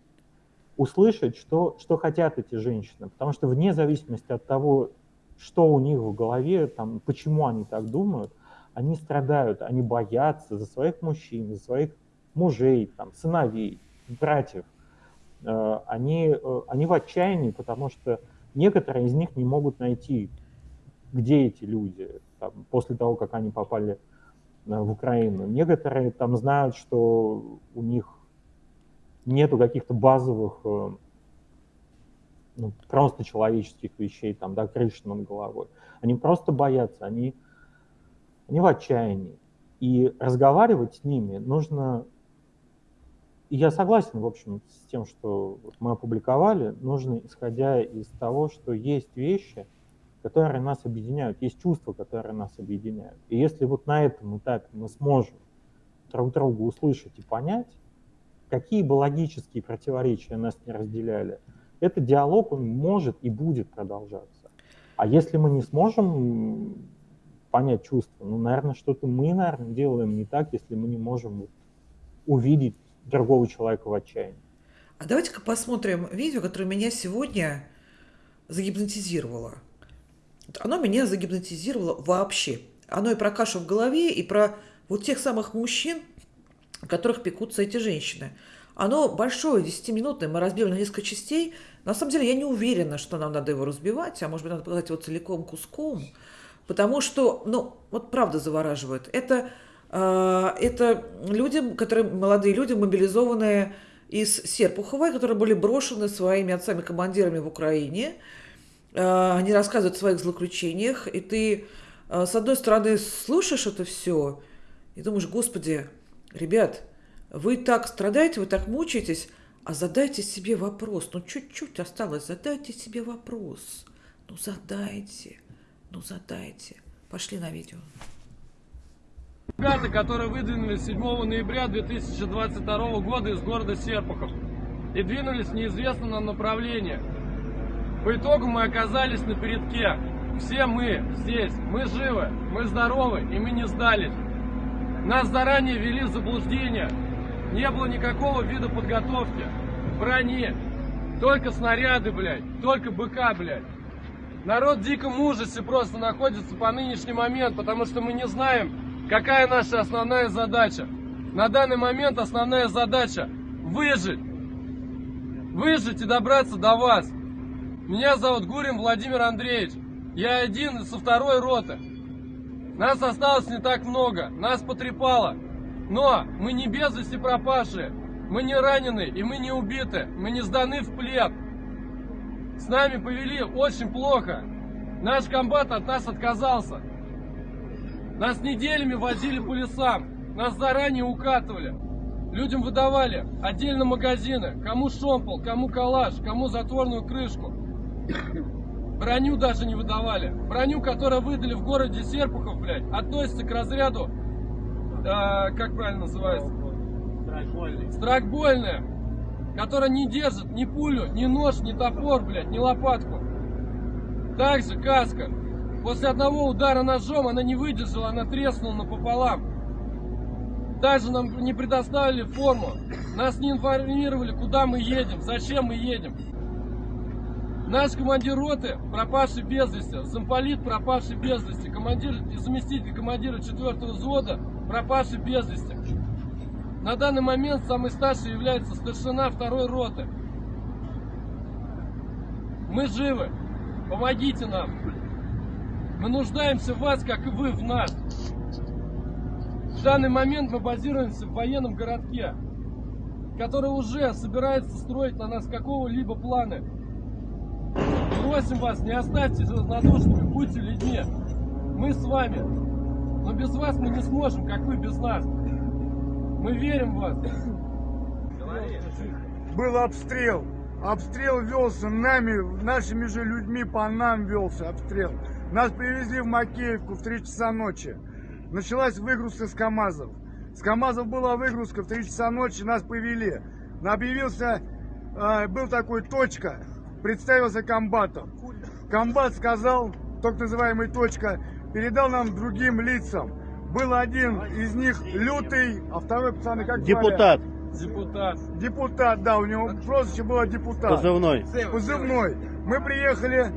Услышать, что, что хотят эти женщины. Потому что вне зависимости от того, что у них в голове, там, почему они так думают, они страдают, они боятся за своих мужчин, за своих мужей, там, сыновей, братьев. Э, они, э, они в отчаянии, потому что некоторые из них не могут найти, где эти люди, там, после того, как они попали э, в Украину. Некоторые там знают, что у них нету каких-то базовых, ну, просто человеческих вещей, там, да, крыши над головой. Они просто боятся, они, они в отчаянии. И разговаривать с ними нужно... И я согласен, в общем, с тем, что мы опубликовали, нужно, исходя из того, что есть вещи, которые нас объединяют, есть чувства, которые нас объединяют. И если вот на этом этапе мы сможем друг друга услышать и понять, какие бы логические противоречия нас не разделяли, этот диалог, он может и будет продолжаться. А если мы не сможем понять чувства, ну, наверное, что-то мы, наверное, делаем не так, если мы не можем увидеть другого человека в отчаянии. А давайте-ка посмотрим видео, которое меня сегодня загипнотизировало оно меня загипнотизировало вообще. Оно и про кашу в голове, и про вот тех самых мужчин, которых пекутся эти женщины. Оно большое, 10-минутное, мы разбили на несколько частей. На самом деле я не уверена, что нам надо его разбивать, а может быть надо показать его целиком куском, потому что, ну, вот правда завораживает. Это, э, это люди, которые, молодые люди, мобилизованные из Серпухова, которые были брошены своими отцами-командирами в Украине. А, они рассказывают о своих злоключениях, и ты, а, с одной стороны, слушаешь это все и думаешь, господи, ребят, вы так страдаете, вы так мучаетесь, а задайте себе вопрос. Ну, чуть-чуть осталось, задайте себе вопрос. Ну, задайте, ну, задайте. Пошли на видео. Ребята, которые выдвинулись 7 ноября 2022 года из города Серпухов и двинулись в неизвестном направлении. По итогу мы оказались на передке. Все мы здесь, мы живы, мы здоровы и мы не сдались. Нас заранее ввели в заблуждение. Не было никакого вида подготовки, брони, только снаряды, блядь, только БК, блядь. Народ в диком ужасе просто находится по нынешний момент, потому что мы не знаем, Какая наша основная задача? На данный момент основная задача выжить. Выжить и добраться до вас. Меня зовут Гурин Владимир Андреевич. Я один со второй роты. Нас осталось не так много, нас потрепало. Но мы не без вести пропавшие, мы не ранены и мы не убиты, мы не сданы в плен. С нами повели очень плохо. Наш комбат от нас отказался. Нас неделями возили по лесам, нас заранее укатывали. Людям выдавали отдельно магазины, кому шомпол, кому калаш, кому затворную крышку. Броню даже не выдавали. Броню, которую выдали в городе Серпухов, блядь, относится к разряду, э, как правильно называется? Страйкбольная. Страйкбольная, которая не держит ни пулю, ни нож, ни топор, блядь, ни лопатку. Также каска, После одного удара ножом она не выдержала, она треснула напополам. Даже нам не предоставили форму. Нас не информировали, куда мы едем, зачем мы едем. Наш командир роты, пропавший без вести, замполит, пропавший без вести, командир и заместитель командира 4 взвода, пропавший без вести. На данный момент самый старший является старшина второй роты. Мы живы. Помогите нам. Мы нуждаемся в вас, как и вы в нас. В данный момент мы базируемся в военном городке, который уже собирается строить на нас какого-либо плана. Просим вас, не оставьте равнодушными, будьте людьми. Мы с вами. Но без вас мы не сможем, как вы без нас. Мы верим в вас. Был обстрел. Обстрел велся нами, нашими же людьми по нам велся обстрел. Нас привезли в Макеевку в 3 часа ночи. Началась выгрузка с КАМАЗов. С КАМАЗов была выгрузка в 3 часа ночи, нас повели. Объявился, э, был такой точка, представился комбатом. Комбат сказал, так называемый точка, передал нам другим лицам. Был один из них лютый, а второй, пацаны, как Депутат. Депутат. Депутат, да, у него прозвище было депутат. Позывной. Позывной. Мы приехали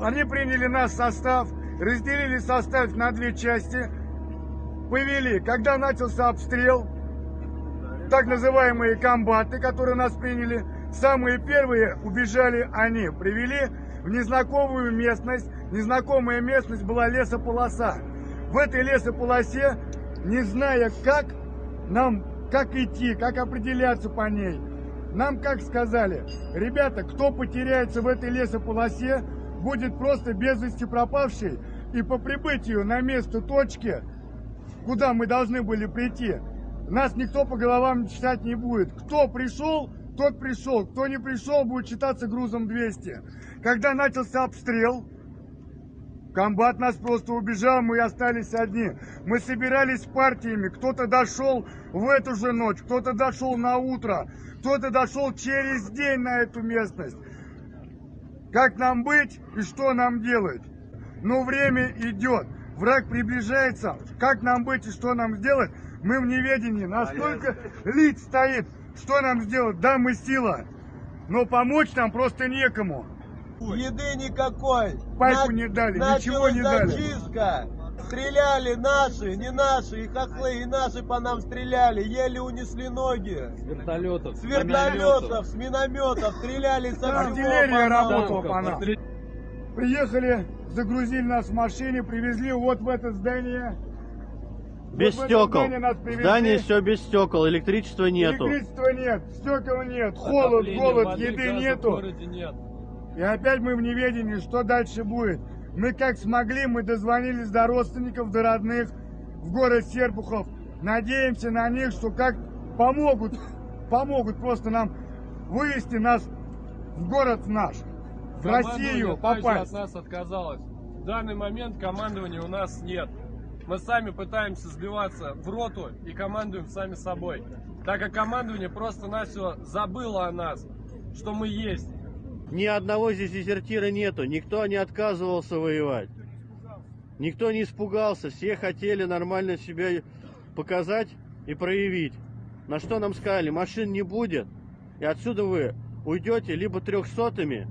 они приняли нас в состав, разделили состав на две части, повели. Когда начался обстрел, так называемые комбаты, которые нас приняли, самые первые убежали они, привели в незнакомую местность. Незнакомая местность была лесополоса. В этой лесополосе, не зная как, нам как идти, как определяться по ней, нам как сказали, ребята, кто потеряется в этой лесополосе, будет просто без вести пропавший, и по прибытию на место точки, куда мы должны были прийти, нас никто по головам читать не будет. Кто пришел, тот пришел. Кто не пришел, будет читаться грузом 200. Когда начался обстрел, комбат нас просто убежал, мы остались одни. Мы собирались партиями. Кто-то дошел в эту же ночь, кто-то дошел на утро, кто-то дошел через день на эту местность. Как нам быть и что нам делать? Но время идет, враг приближается. Как нам быть и что нам сделать? Мы в неведении. Настолько лиц стоит, что нам сделать? Да, мы сила, но помочь нам просто некому. Еды никакой. Пайку не дали, ничего не дали. Зачистка. Стреляли наши, не наши, и хохлы, и наши по нам стреляли, еле унесли ноги. С вертолетов. С вертолетов, с минометов, стреляли со всего Артиллерия работала по нам. Приехали, загрузили нас в машине, привезли вот в это здание. Без вот стекол. Здание, здание все без стекол, электричества нету. Электричества нет, стекол нет, холод, голод, еды нету. Нет. И опять мы в неведении, что дальше будет. Мы как смогли, мы дозвонились до родственников, до родных в город Серпухов. Надеемся на них, что как помогут, помогут просто нам вывести нас в город наш, в Россию попасть. от нас отказалось. В данный момент командования у нас нет. Мы сами пытаемся сбиваться в роту и командуем сами собой. Так как командование просто-навсего забыло о нас, что мы есть. Ни одного здесь дезертира нету, никто не отказывался воевать. Никто не испугался, все хотели нормально себя показать и проявить. На что нам сказали, машин не будет, и отсюда вы уйдете либо трехсотыми,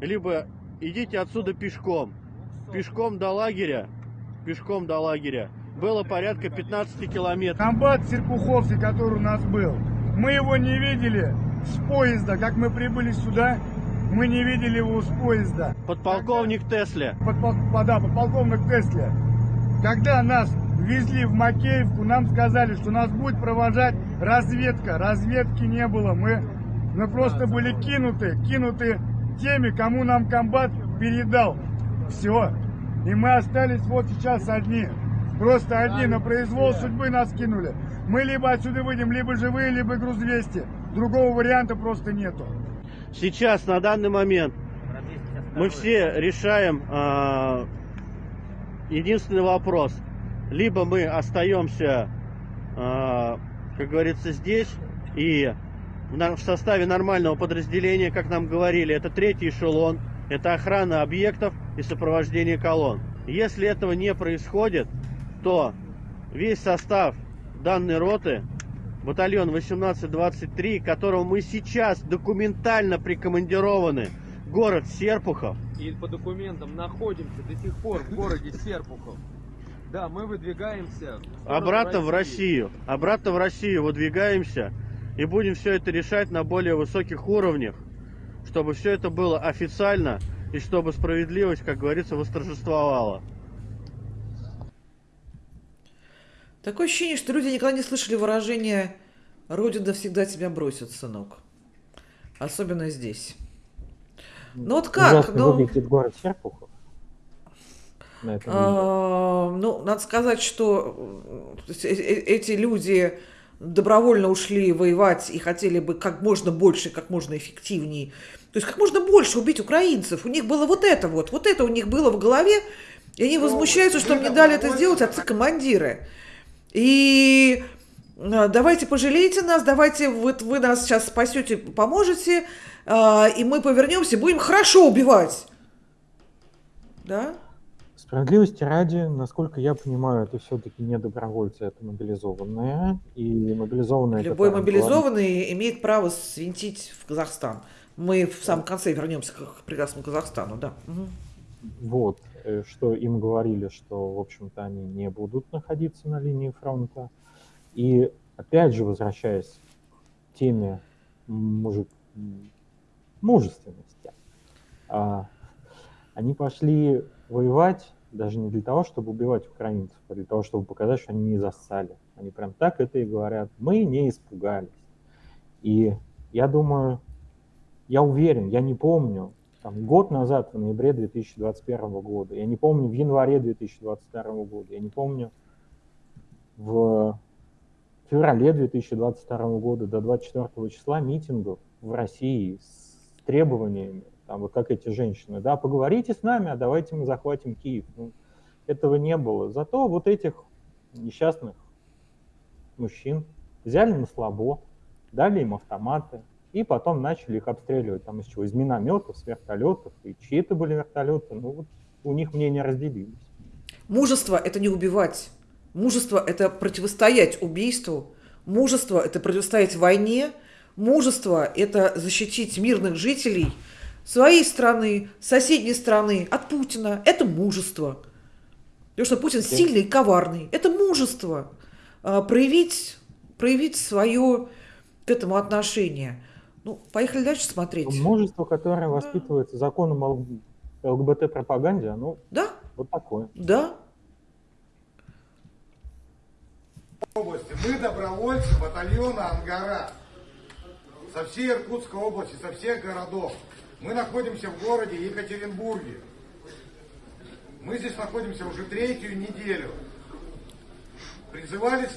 либо идите отсюда пешком. Пешком до лагеря, пешком до лагеря. Было порядка 15 километров. Комбат Серпуховский, который у нас был, мы его не видели с поезда, как мы прибыли сюда, мы не видели его с поезда. Подполковник Тесля. Подпол... Да, подполковник Тесля. Когда нас везли в Макеевку, нам сказали, что нас будет провожать разведка. Разведки не было. Мы, мы просто были кинуты, кинуты теми, кому нам комбат передал. Все. И мы остались вот сейчас одни. Просто одни на произвол судьбы нас кинули. Мы либо отсюда выйдем, либо живые, либо груз-200. Другого варианта просто нету. Сейчас, на данный момент, мы все решаем э, единственный вопрос. Либо мы остаемся, э, как говорится, здесь и в, в составе нормального подразделения, как нам говорили, это третий эшелон, это охрана объектов и сопровождение колонн. Если этого не происходит, то весь состав данной роты батальон 1823, которого мы сейчас документально прикомандированы город Серпухов. И по документам находимся до сих пор в городе Серпухов. Да, мы выдвигаемся обратно в Россию. Обратно в Россию выдвигаемся и будем все это решать на более высоких уровнях, чтобы все это было официально и чтобы справедливость, как говорится, восторжествовала. Такое ощущение, что люди никогда не слышали выражение «Родина всегда тебя бросит, сынок». Особенно здесь. Ну вот как? ну, выглядит город Серпухов. А, ну, надо сказать, что э, э, эти люди добровольно ушли воевать и хотели бы как можно больше, как можно эффективнее. То есть как можно больше убить украинцев. У них было вот это вот. Вот это у них было в голове. И они возмущаются, что им не дали это сделать отцы-командиры. И а, давайте пожалейте нас, давайте вот вы нас сейчас спасете, поможете, а, и мы повернемся, будем хорошо убивать. Да? Справедливости ради, насколько я понимаю, это все-таки не добровольцы, это мобилизованные. И мобилизованные... Любой мобилизованный говорим... имеет право свинтить в Казахстан. Мы в самом конце вернемся к прекрасному Казахстану, да. Угу. Вот. Э, что им говорили, что, в общем-то, они не будут находиться на линии фронта. И опять же, возвращаясь к теме мужик, мужественности, а, они пошли воевать даже не для того, чтобы убивать украинцев, а для того, чтобы показать, что они не зассали. Они прям так это и говорят. Мы не испугались. И я думаю, я уверен, я не помню, там, год назад, в ноябре 2021 года, я не помню, в январе 2022 года, я не помню, в феврале 2022 года до 24 числа митингов в России с требованиями, там, вот как эти женщины, да, поговорите с нами, а давайте мы захватим Киев. Ну, этого не было. Зато вот этих несчастных мужчин взяли на слабо, дали им автоматы, и потом начали их обстреливать там из чего? Из минометов, с вертолетов. И чьи это были вертолеты? Ну вот у них мнения разделились. Мужество – это не убивать. Мужество – это противостоять убийству. Мужество – это противостоять войне. Мужество – это защитить мирных жителей своей страны, соседней страны от Путина. Это мужество. Потому что Путин сильный и коварный. Это мужество. А, проявить, проявить свое к этому отношение – ну, поехали дальше смотреть. Множество, которое воспитывается законом ЛГБТ-пропаганде, оно да? вот такое. Да. Мы добровольцы батальона «Ангара» со всей Иркутской области, со всех городов. Мы находимся в городе Екатеринбурге. Мы здесь находимся уже третью неделю. Призывались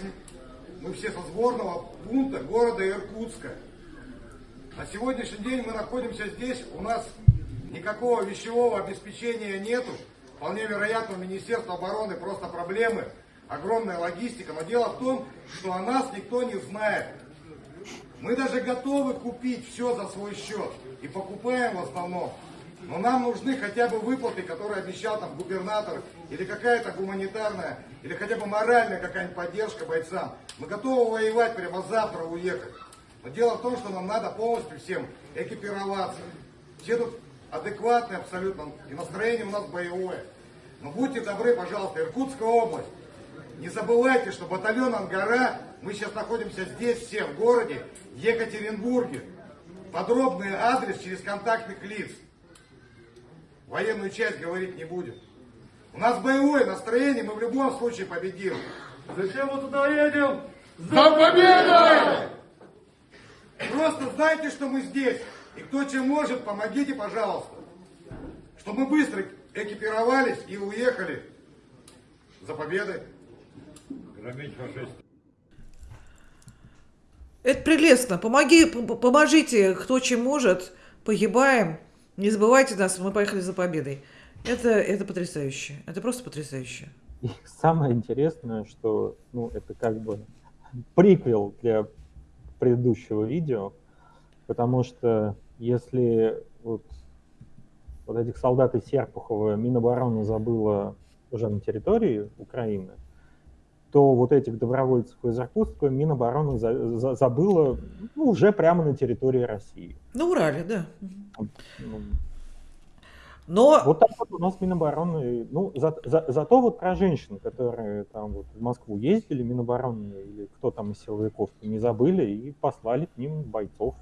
мы все со сборного пункта города Иркутска. На сегодняшний день мы находимся здесь, у нас никакого вещевого обеспечения нету. Вполне вероятно, у Министерства обороны просто проблемы, огромная логистика. Но дело в том, что о нас никто не знает. Мы даже готовы купить все за свой счет. И покупаем в основном. Но нам нужны хотя бы выплаты, которые обещал там губернатор, или какая-то гуманитарная, или хотя бы моральная какая-нибудь поддержка бойцам. Мы готовы воевать прямо завтра уехать. Но дело в том, что нам надо полностью всем экипироваться. Все тут адекватные абсолютно, и настроение у нас боевое. Но будьте добры, пожалуйста, Иркутская область, не забывайте, что батальон Ангара, мы сейчас находимся здесь все, в городе Екатеринбурге. Подробный адрес через контактных лиц. Военную часть говорить не будем. У нас боевое настроение, мы в любом случае победим. Зачем мы туда едем? За победой! Просто знайте, что мы здесь. И кто чем может, помогите, пожалуйста. Чтобы мы быстро экипировались и уехали за победой. Громить фашистов. Это прелестно. Помоги, поможите, кто чем может. Погибаем. Не забывайте нас, мы поехали за победой. Это, это потрясающе. Это просто потрясающе. И самое интересное, что ну, это как бы приквел для предыдущего видео, потому что если вот, вот этих солдат из Серпухова Минобороны забыла уже на территории Украины, то вот этих добровольцев из Иркутска Минобороны за, за, забыла ну, уже прямо на территории России. На Урале, да. Но... Вот так вот у нас Минобороны, ну, за, за, зато вот про женщин, которые там вот в Москву ездили, Минобороны или кто там из силовиков, не забыли и послали к ним бойцов.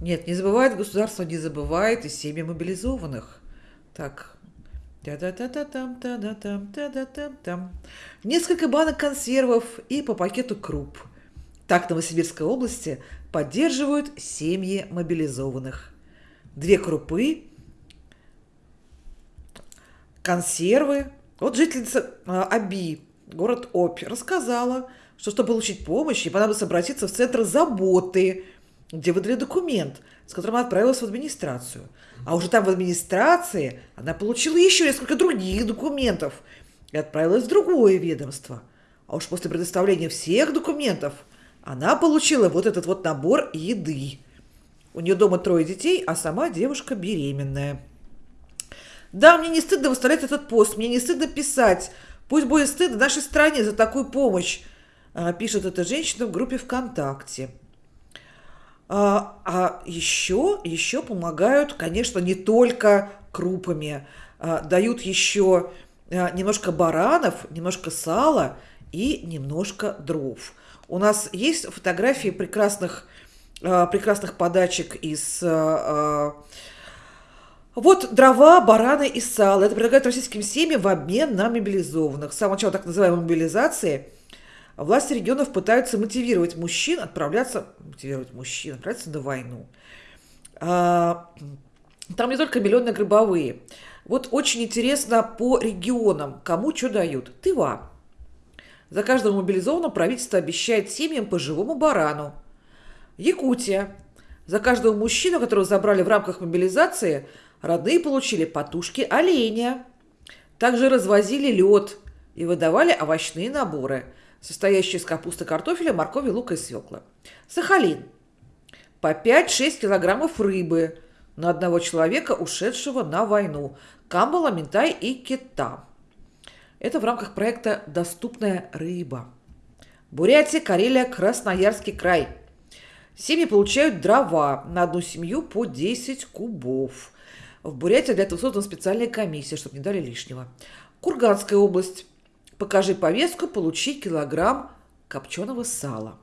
Нет, не забывает государство, не забывает и семьи мобилизованных. Так, Та-да-та-та-там, та-да-там, та-да-там-там. Несколько банок консервов и по пакету круп. Так в Новосибирской области поддерживают семьи мобилизованных. Две крупы консервы. Вот жительница а, Аби, город Обь, рассказала, что чтобы получить помощь, ей понадобилось обратиться в Центр заботы, где выдали документ, с которым она отправилась в администрацию. А уже там в администрации она получила еще несколько других документов и отправилась в другое ведомство. А уж после предоставления всех документов она получила вот этот вот набор еды. У нее дома трое детей, а сама девушка беременная. Да, мне не стыдно выставлять этот пост, мне не стыдно писать. Пусть будет стыдно нашей стране за такую помощь, а, пишет эта женщина в группе ВКонтакте. А, а еще, еще помогают, конечно, не только крупами. А, дают еще немножко баранов, немножко сала и немножко дров. У нас есть фотографии прекрасных, прекрасных подачек из вот дрова, бараны и сало. Это предлагают российским семьям в обмен на мобилизованных. С самого начала так называемой мобилизации власти регионов пытаются мотивировать мужчин отправляться, мотивировать мужчин отправляться на войну. А, там не только миллионные гробовые. Вот очень интересно по регионам, кому что дают. Тыва. За каждого мобилизованного правительство обещает семьям по живому барану. Якутия. За каждого мужчину, которого забрали в рамках мобилизации, Родные получили потушки оленя. Также развозили лед и выдавали овощные наборы, состоящие из капусты, картофеля, моркови, лука и свекла. Сахалин. По 5-6 килограммов рыбы на одного человека, ушедшего на войну. Камбала, ментай и кита. Это в рамках проекта «Доступная рыба». Бурятия, Карелия, Красноярский край. Семьи получают дрова на одну семью по 10 кубов. В Бурятии для этого создана специальная комиссия, чтобы не дали лишнего. Курганская область. Покажи повестку, получи килограмм копченого сала.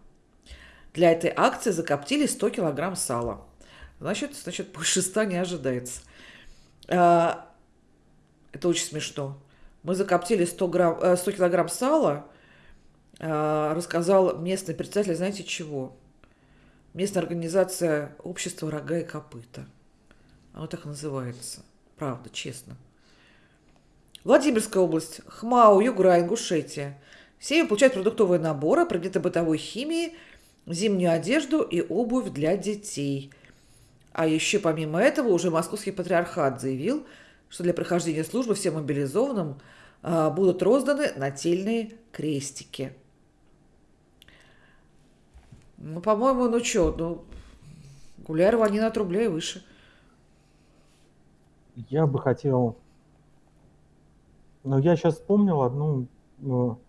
Для этой акции закоптили 100 килограмм сала. Значит, значит больше 100 не ожидается. А, это очень смешно. Мы закоптили 100, грамм, 100 э, килограмм сала, а, рассказал местный председатель, знаете чего? Местная организация общества «Рога и копыта». Оно так называется. Правда, честно. Владимирская область, Хмау, Югра, Ингушетия. Все получают продуктовые наборы, предметы бытовой химии, зимнюю одежду и обувь для детей. А еще помимо этого уже Московский патриархат заявил, что для прохождения службы всем мобилизованным а, будут розданы нательные крестики. Ну, по-моему, ну что, ну, Гулярова они на рублей выше. Я бы хотел... Ну, я сейчас вспомнил одну... Ну,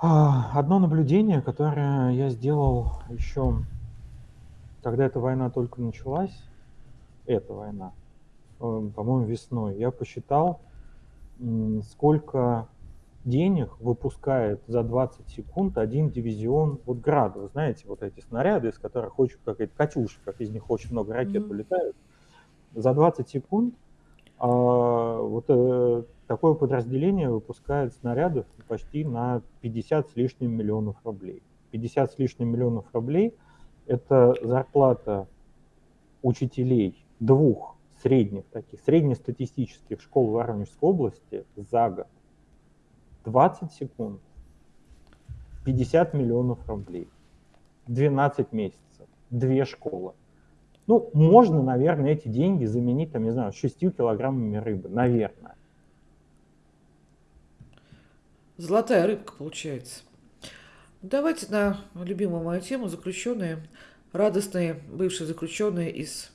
одно наблюдение, которое я сделал еще, когда эта война только началась, эта война, э, по-моему, весной, я посчитал, сколько денег выпускает за 20 секунд один дивизион вот град. Вы знаете, вот эти снаряды, из которых очень какая-то катюша, как из них очень много ракет mm-hmm. вылетают. За 20 секунд а, вот э, такое подразделение выпускает снарядов почти на 50 с лишним миллионов рублей. 50 с лишним миллионов рублей – это зарплата учителей двух средних таких, среднестатистических школ Воронежской области за год. 20 секунд, 50 миллионов рублей, 12 месяцев, две школы. Ну, можно, наверное, эти деньги заменить, там, не знаю, 6 килограммами рыбы, наверное. Золотая рыбка получается. Давайте на любимую мою тему заключенные, радостные бывшие заключенные из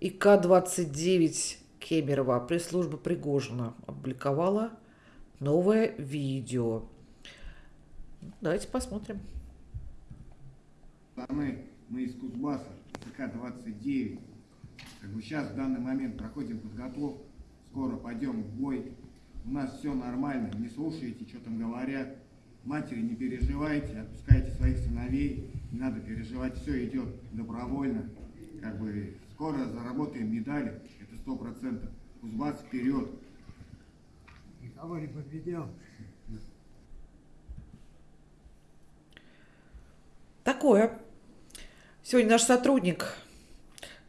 ИК-29 Кемерово пресс-служба Пригожина опубликовала новое видео. Давайте посмотрим. Мы, мы из Кузбасса, ЦК-29. Как бы сейчас в данный момент проходим подготовку, скоро пойдем в бой. У нас все нормально, не слушайте, что там говорят. Матери, не переживайте, отпускайте своих сыновей, не надо переживать, все идет добровольно. Как бы скоро заработаем медали, это сто процентов. Кузбасс вперед, Никого не подведем. Такое. Сегодня наш сотрудник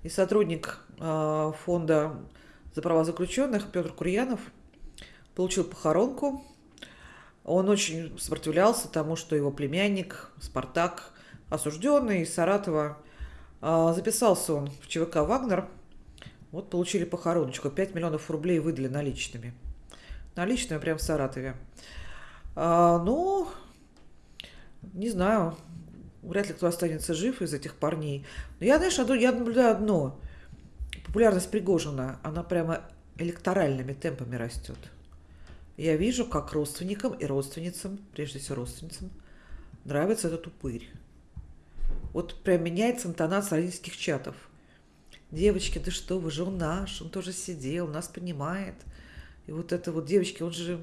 и сотрудник э, фонда за права заключенных Петр Курьянов получил похоронку. Он очень сопротивлялся тому, что его племянник Спартак, осужденный из Саратова, э, записался он в ЧВК «Вагнер». Вот получили похороночку. 5 миллионов рублей выдали наличными наличными прямо в Саратове. А, ну, не знаю, вряд ли кто останется жив из этих парней. Но я, знаешь, я наблюдаю одно. Популярность Пригожина, она прямо электоральными темпами растет. Я вижу, как родственникам и родственницам, прежде всего родственницам, нравится этот упырь. Вот прям меняется интонация родительских чатов. Девочки, да что вы же, он наш, он тоже сидел, нас понимает – и вот это вот девочки, он же,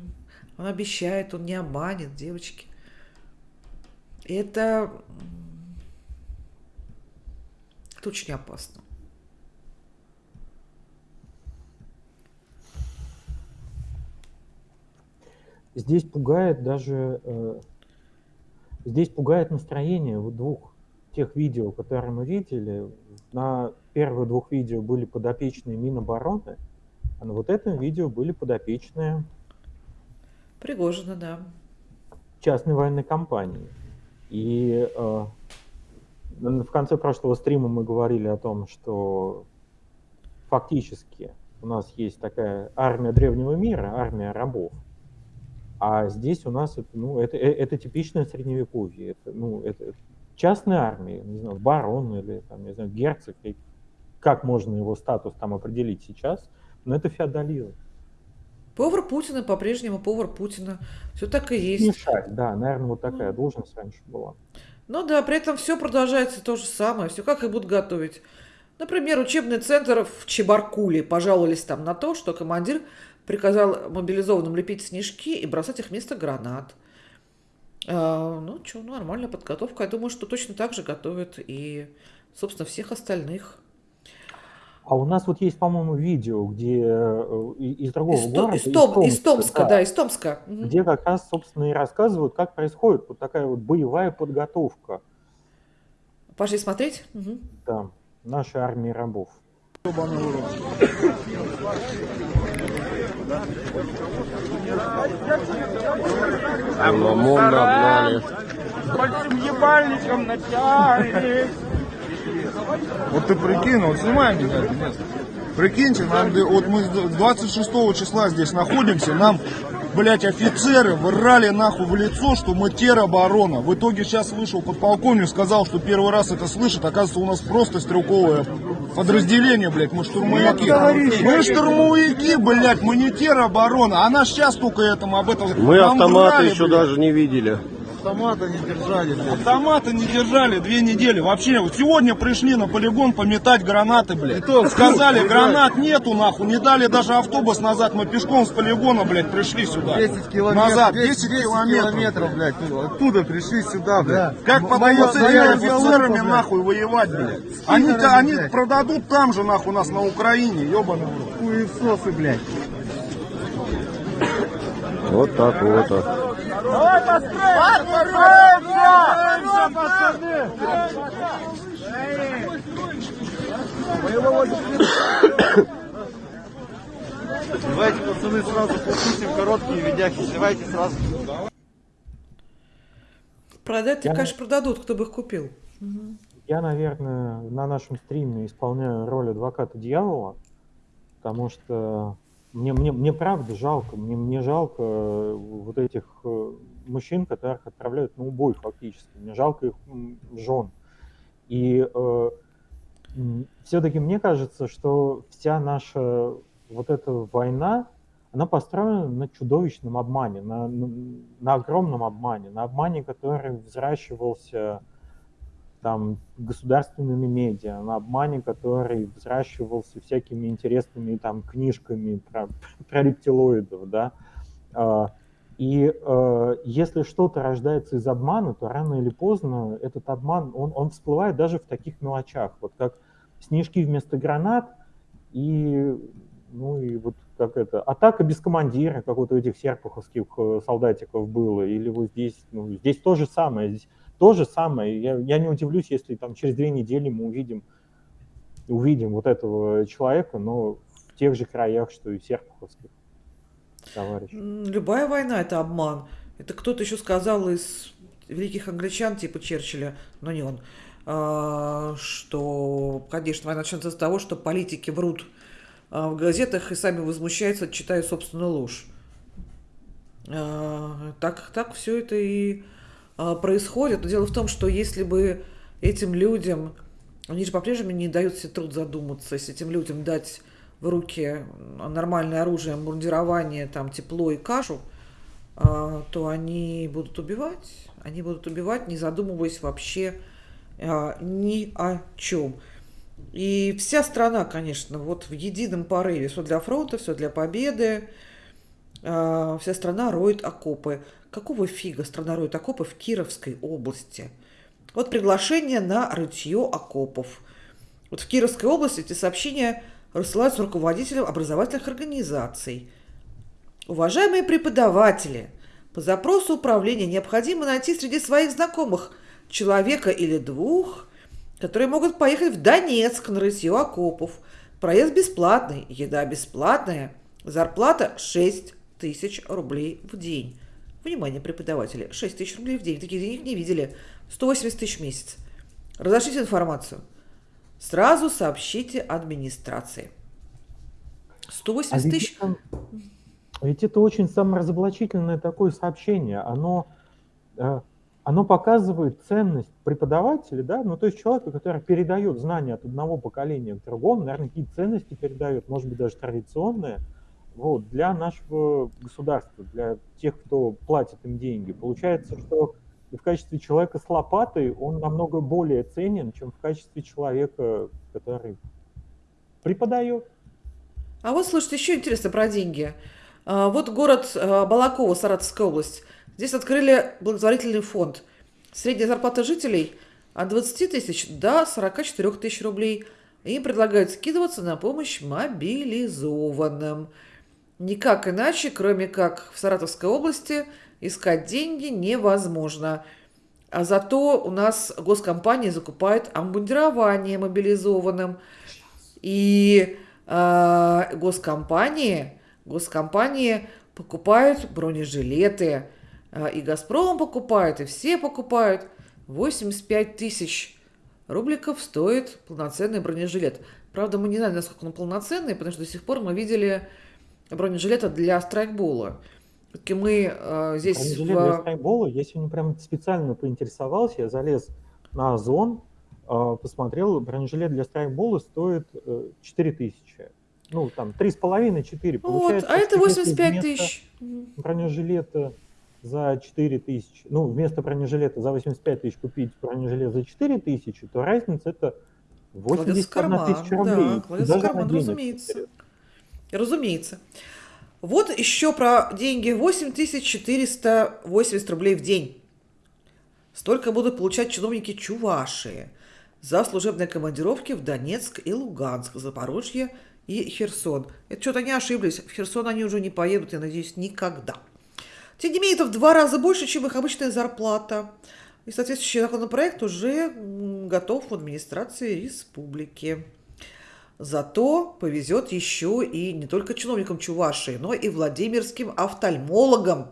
он обещает, он не обманет девочки. Это, это очень опасно. Здесь пугает даже, э, здесь пугает настроение вот двух тех видео, которые мы видели. На первых двух видео были подопечные Минобороны, а на вот этом видео были подопечные Пригожина, да. частной военной компании. И э, в конце прошлого стрима мы говорили о том, что фактически у нас есть такая армия древнего мира, армия рабов. А здесь у нас это, ну, это, э, это типичное средневековье. Это, ну, это частная армия, не знаю, барон или там, не знаю, герцог. Как можно его статус там определить сейчас? Но это феодализм. Повар Путина по-прежнему повар Путина. Все так и есть. Мешать, да, наверное, вот такая должность раньше была. Ну да, при этом все продолжается то же самое. Все как и будут готовить. Например, учебный центр в Чебаркуле пожаловались там на то, что командир приказал мобилизованным лепить снежки и бросать их вместо гранат. А, ну, что, нормальная подготовка. Я думаю, что точно так же готовят и, собственно, всех остальных. А у нас вот есть, по-моему, видео, где э, из другого Из, города, из, Том, из Томска, да, да, из Томска. где как раз, собственно, и рассказывают, как происходит вот такая вот боевая подготовка. Пошли смотреть? Угу. Да, нашей армии рабов. Мамон нагнали. Большим ебальником натягивались. Вот ты прикинь, вот снимай меня это место. Прикиньте, нам, вот мы 26 числа здесь находимся, нам, блядь, офицеры врали нахуй в лицо, что мы тероборона. В итоге сейчас вышел подполковник, сказал, что первый раз это слышит. Оказывается, у нас просто стрелковое подразделение, блядь, мы штурмовики. Мы штурмовики, блядь, мы не тероборона. Она сейчас только этому об этом... Мы Нам автоматы врали, еще блядь. даже не видели. Автомата не держали, блядь. Автомата не держали две недели. Вообще, вот сегодня пришли на полигон пометать гранаты, блядь. Сказали, гранат нету, нахуй. Не дали даже автобус назад. Мы пешком с полигона, блядь, пришли сюда. 10 километров, Назад, 10 10 километров. километров, блядь. Оттуда пришли сюда, блядь. Как с этими моя офицерами нахуй воевать, блядь? Они, они продадут там же, нахуй, нас на Украине, ебаный. Хуесосы, блядь. Вот так вот. Давай построим! Построимся, пацаны! Давайте, пацаны, сразу попустим короткие видяхи. Давайте сразу. Продать, Я- конечно, продадут, кто бы их купил. Я, наверное, на нашем стриме исполняю роль адвоката дьявола, потому что мне, мне, мне правда жалко, мне, мне жалко э, вот этих э, мужчин, которых отправляют на убой фактически. Мне жалко их жен. И все-таки мне кажется, что вся наша вот эта война, она построена на чудовищном обмане, на, на, на огромном обмане, на обмане, который взращивался там государственными медиа, на обмане, который взращивался всякими интересными там книжками про, про рептилоидов, да. А, И э, если что-то рождается из обмана, то рано или поздно этот обман, он, он всплывает даже в таких мелочах, вот как снежки вместо гранат и, ну и вот как это, атака без командира, как вот у этих серпуховских э, солдатиков было, или вот здесь, ну, здесь то же самое, здесь то же самое. Я, я не удивлюсь, если там через две недели мы увидим, увидим вот этого человека, но в тех же краях, что и серпуховских товарищей. М, Любая война – это обман. Это кто-то еще сказал из великих англичан, типа Черчилля, но не он, а, что, конечно, война начнется с того, что политики врут а, в газетах и сами возмущаются, читая собственную ложь. А, Так, так все это и происходит. Но дело в том, что если бы этим людям, они же по-прежнему не дают себе труд задуматься, если этим людям дать в руки нормальное оружие, мундирование, там, тепло и кашу, а, то они будут убивать. Они будут убивать, не задумываясь вообще а, ни о чем. И вся страна, конечно, вот в едином порыве, все для фронта, все для победы, а, вся страна роет окопы. Какого фига страна роет окопы в Кировской области? Вот приглашение на рытье окопов. Вот в Кировской области эти сообщения рассылаются руководителям образовательных организаций. Уважаемые преподаватели, по запросу управления необходимо найти среди своих знакомых человека или двух, которые могут поехать в Донецк на рытье окопов. Проезд бесплатный, еда бесплатная, зарплата 6 тысяч рублей в день. Внимание, преподаватели, 6 тысяч рублей в день. Таких денег не видели. 180 тысяч в месяц. Разошлите информацию. Сразу сообщите администрации. 180 А ведь тысяч. это- Ведь это очень саморазоблачительное такое сообщение. Оно, э, оно показывает ценность преподавателя, да, ну то есть человека, который передает знания от одного поколения к другому, наверное, какие ценности передает, может быть, даже традиционные, вот, для нашего государства, для тех, кто платит им деньги. Получается, что в качестве человека с лопатой он намного более ценен, чем в качестве человека, который преподает. А вот, слушайте, еще интересно про деньги. А, Вот город а, Балаково, Саратовская область. Здесь открыли благотворительный фонд. Средняя зарплата жителей от 20 тысяч до 44 тысяч рублей. Им предлагают скидываться на помощь мобилизованным. Никак иначе, кроме как в Саратовской области, искать деньги невозможно. А зато у нас госкомпания закупает обмундирование мобилизованным. И э, госкомпании, госкомпании покупают бронежилеты. Э, и «Газпром» покупает, и все покупают. 85 тысяч рубликов стоит полноценный бронежилет. Правда, мы не знаем, насколько он полноценный, потому что до сих пор мы видели бронежилета для страйкбола. Все-таки мы э, здесь... Бронежилет в... для страйкбола, я сегодня прям специально поинтересовался, я залез на Озон, э, посмотрел, бронежилет для страйкбола стоит э, 4 тысячи. Ну, там, 3,5-4. Вот, а это 85 тысяч. Бронежилета за 4 тысячи, ну, вместо бронежилета за 85 тысяч купить бронежилет за 4 тысячи, то разница это 81 тысяча рублей. Да, кладется в карман, разумеется. Разумеется. Вот еще про деньги. 8480 рублей в день. Столько будут получать чиновники Чувашии за служебные командировки в Донецк и Луганск, Запорожье и Херсон. Это что-то они ошиблись. В Херсон они уже не поедут, я надеюсь, никогда. Тем не менее, это в два раза больше, чем их обычная зарплата. И соответствующий законопроект уже готов в администрации республики. Зато повезет еще и не только чиновникам Чувашии, но и владимирским офтальмологам.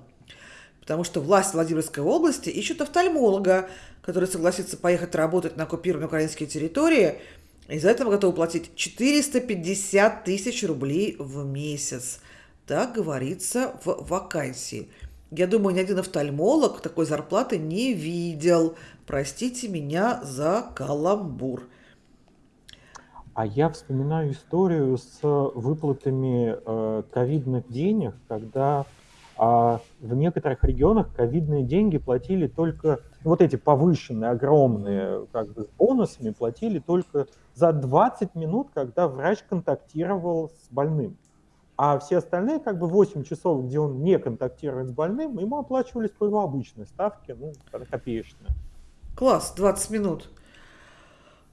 Потому что власть Владимирской области ищет офтальмолога, который согласится поехать работать на оккупированные украинские территории, и за это готовы платить 450 тысяч рублей в месяц. Так говорится в вакансии. Я думаю, ни один офтальмолог такой зарплаты не видел. Простите меня за каламбур. А я вспоминаю историю с выплатами э, ковидных денег, когда а в некоторых регионах ковидные деньги платили только, вот эти повышенные, огромные, как бы с бонусами платили только за 20 минут, когда врач контактировал с больным. А все остальные, как бы 8 часов, где он не контактирует с больным, ему оплачивались по его обычной ставке, ну, копеечная. Класс, 20 минут.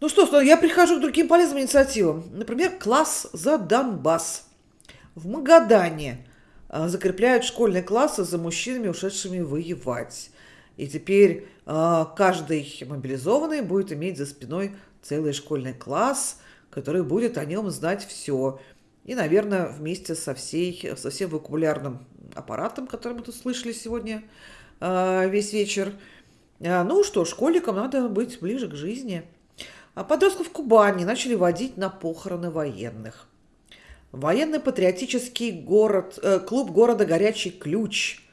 Ну что, я прихожу к другим полезным инициативам. Например, класс за Донбасс. В Магадане а, закрепляют школьные классы за мужчинами, ушедшими воевать. И теперь а, каждый мобилизованный будет иметь за спиной целый школьный класс, который будет о нем знать все. И, наверное, вместе со, всей, со всем вокабулярным аппаратом, который мы тут слышали сегодня а, весь вечер. Ну что, школьникам надо быть ближе к жизни. А подростков Кубани начали водить на похороны военных. Военно-патриотический город, э, клуб города «Горячий ключ»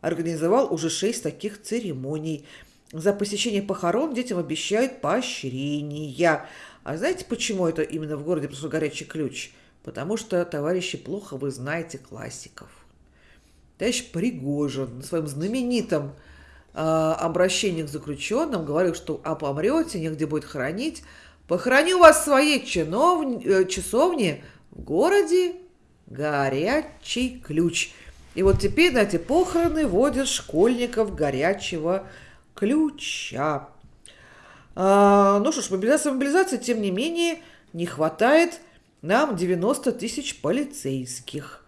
организовал уже шесть таких церемоний. За посещение похорон детям обещают поощрения. А знаете, почему это именно в городе просто «Горячий ключ»? Потому что, товарищи, плохо вы знаете классиков. Товарищ Пригожин на своем знаменитом обращение к заключенным, говорил, что а помрете, негде будет хранить, похороню вас в своей чинов... Э, часовне в городе Горячий Ключ. И вот теперь на эти похороны водят школьников горячего ключа. А, ну что ж, мобилизация, мобилизация, тем не менее, не хватает нам 90 тысяч полицейских.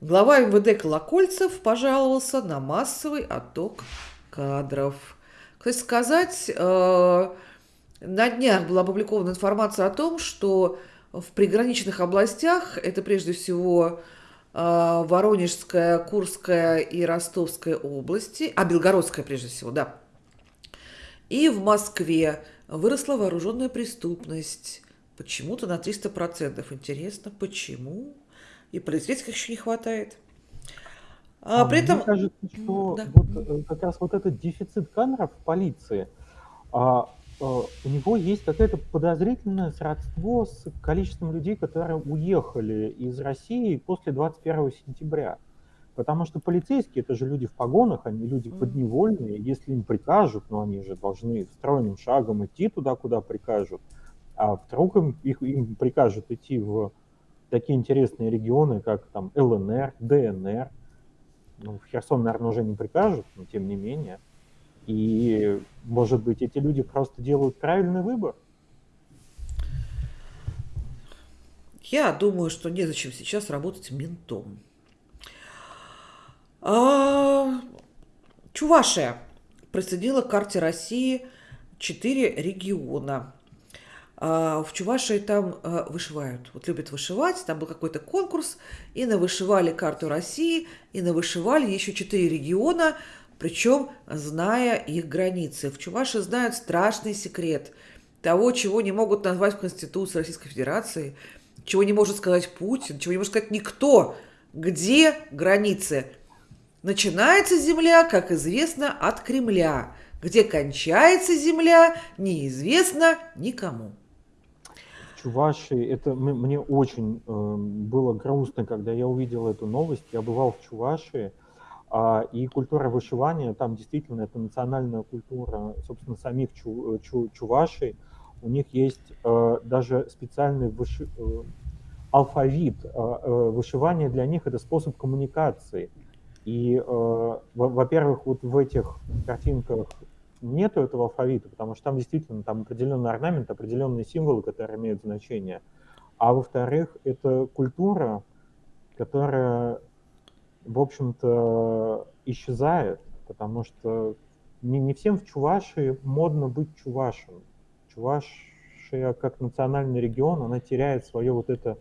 Глава МВД Колокольцев пожаловался на массовый отток кадров. Кстати сказать, э, на днях была опубликована информация о том, что в приграничных областях, это прежде всего э, Воронежская, Курская и Ростовская области, а Белгородская прежде всего, да, и в Москве выросла вооруженная преступность. Почему-то на 300%. Интересно, почему? И полицейских еще не хватает. А, а при этом... Мне кажется, что да. вот, э, как раз вот этот дефицит кадров в полиции, а, а, у него есть какое-то подозрительное сродство с количеством людей, которые уехали из России после 21 сентября. Потому что полицейские это же люди в погонах, они люди подневольные. Если им прикажут, но они же должны стройным шагом идти туда, куда прикажут. А вдруг им, их, им прикажут идти в такие интересные регионы, как там ЛНР, ДНР, ну, в Херсон, наверное, уже не прикажут, но тем не менее. И, может быть, эти люди просто делают правильный выбор. Я думаю, что незачем сейчас работать ментом. А, Чувашия присоединила к карте России четыре региона. А, в Чувашии там а, вышивают. Вот любят вышивать. Там был какой-то конкурс. И навышивали карту России, и навышивали еще четыре региона, причем зная их границы. В Чувашии знают страшный секрет того, чего не могут назвать в Конституции Российской Федерации, чего не может сказать Путин, чего не может сказать никто. Где границы? Начинается земля, как известно, от Кремля. Где кончается земля, неизвестно никому. Чувашии, это мне очень э, было грустно, когда я увидел эту новость. Я бывал в Чувашии, э, и культура вышивания, там действительно это национальная культура, собственно, самих чу, чу, чувашей. У них есть э, даже специальный выши, э, алфавит. Э, э, вышивание для них это способ коммуникации. И, э, во-первых, вот в этих картинках нету этого алфавита, потому что там действительно там определенный орнамент, определенные символы, которые имеют значение. А во-вторых, это культура, которая, в общем-то, исчезает, потому что не, не всем в Чувашии модно быть чувашем. Чувашия как национальный регион, она теряет свое вот это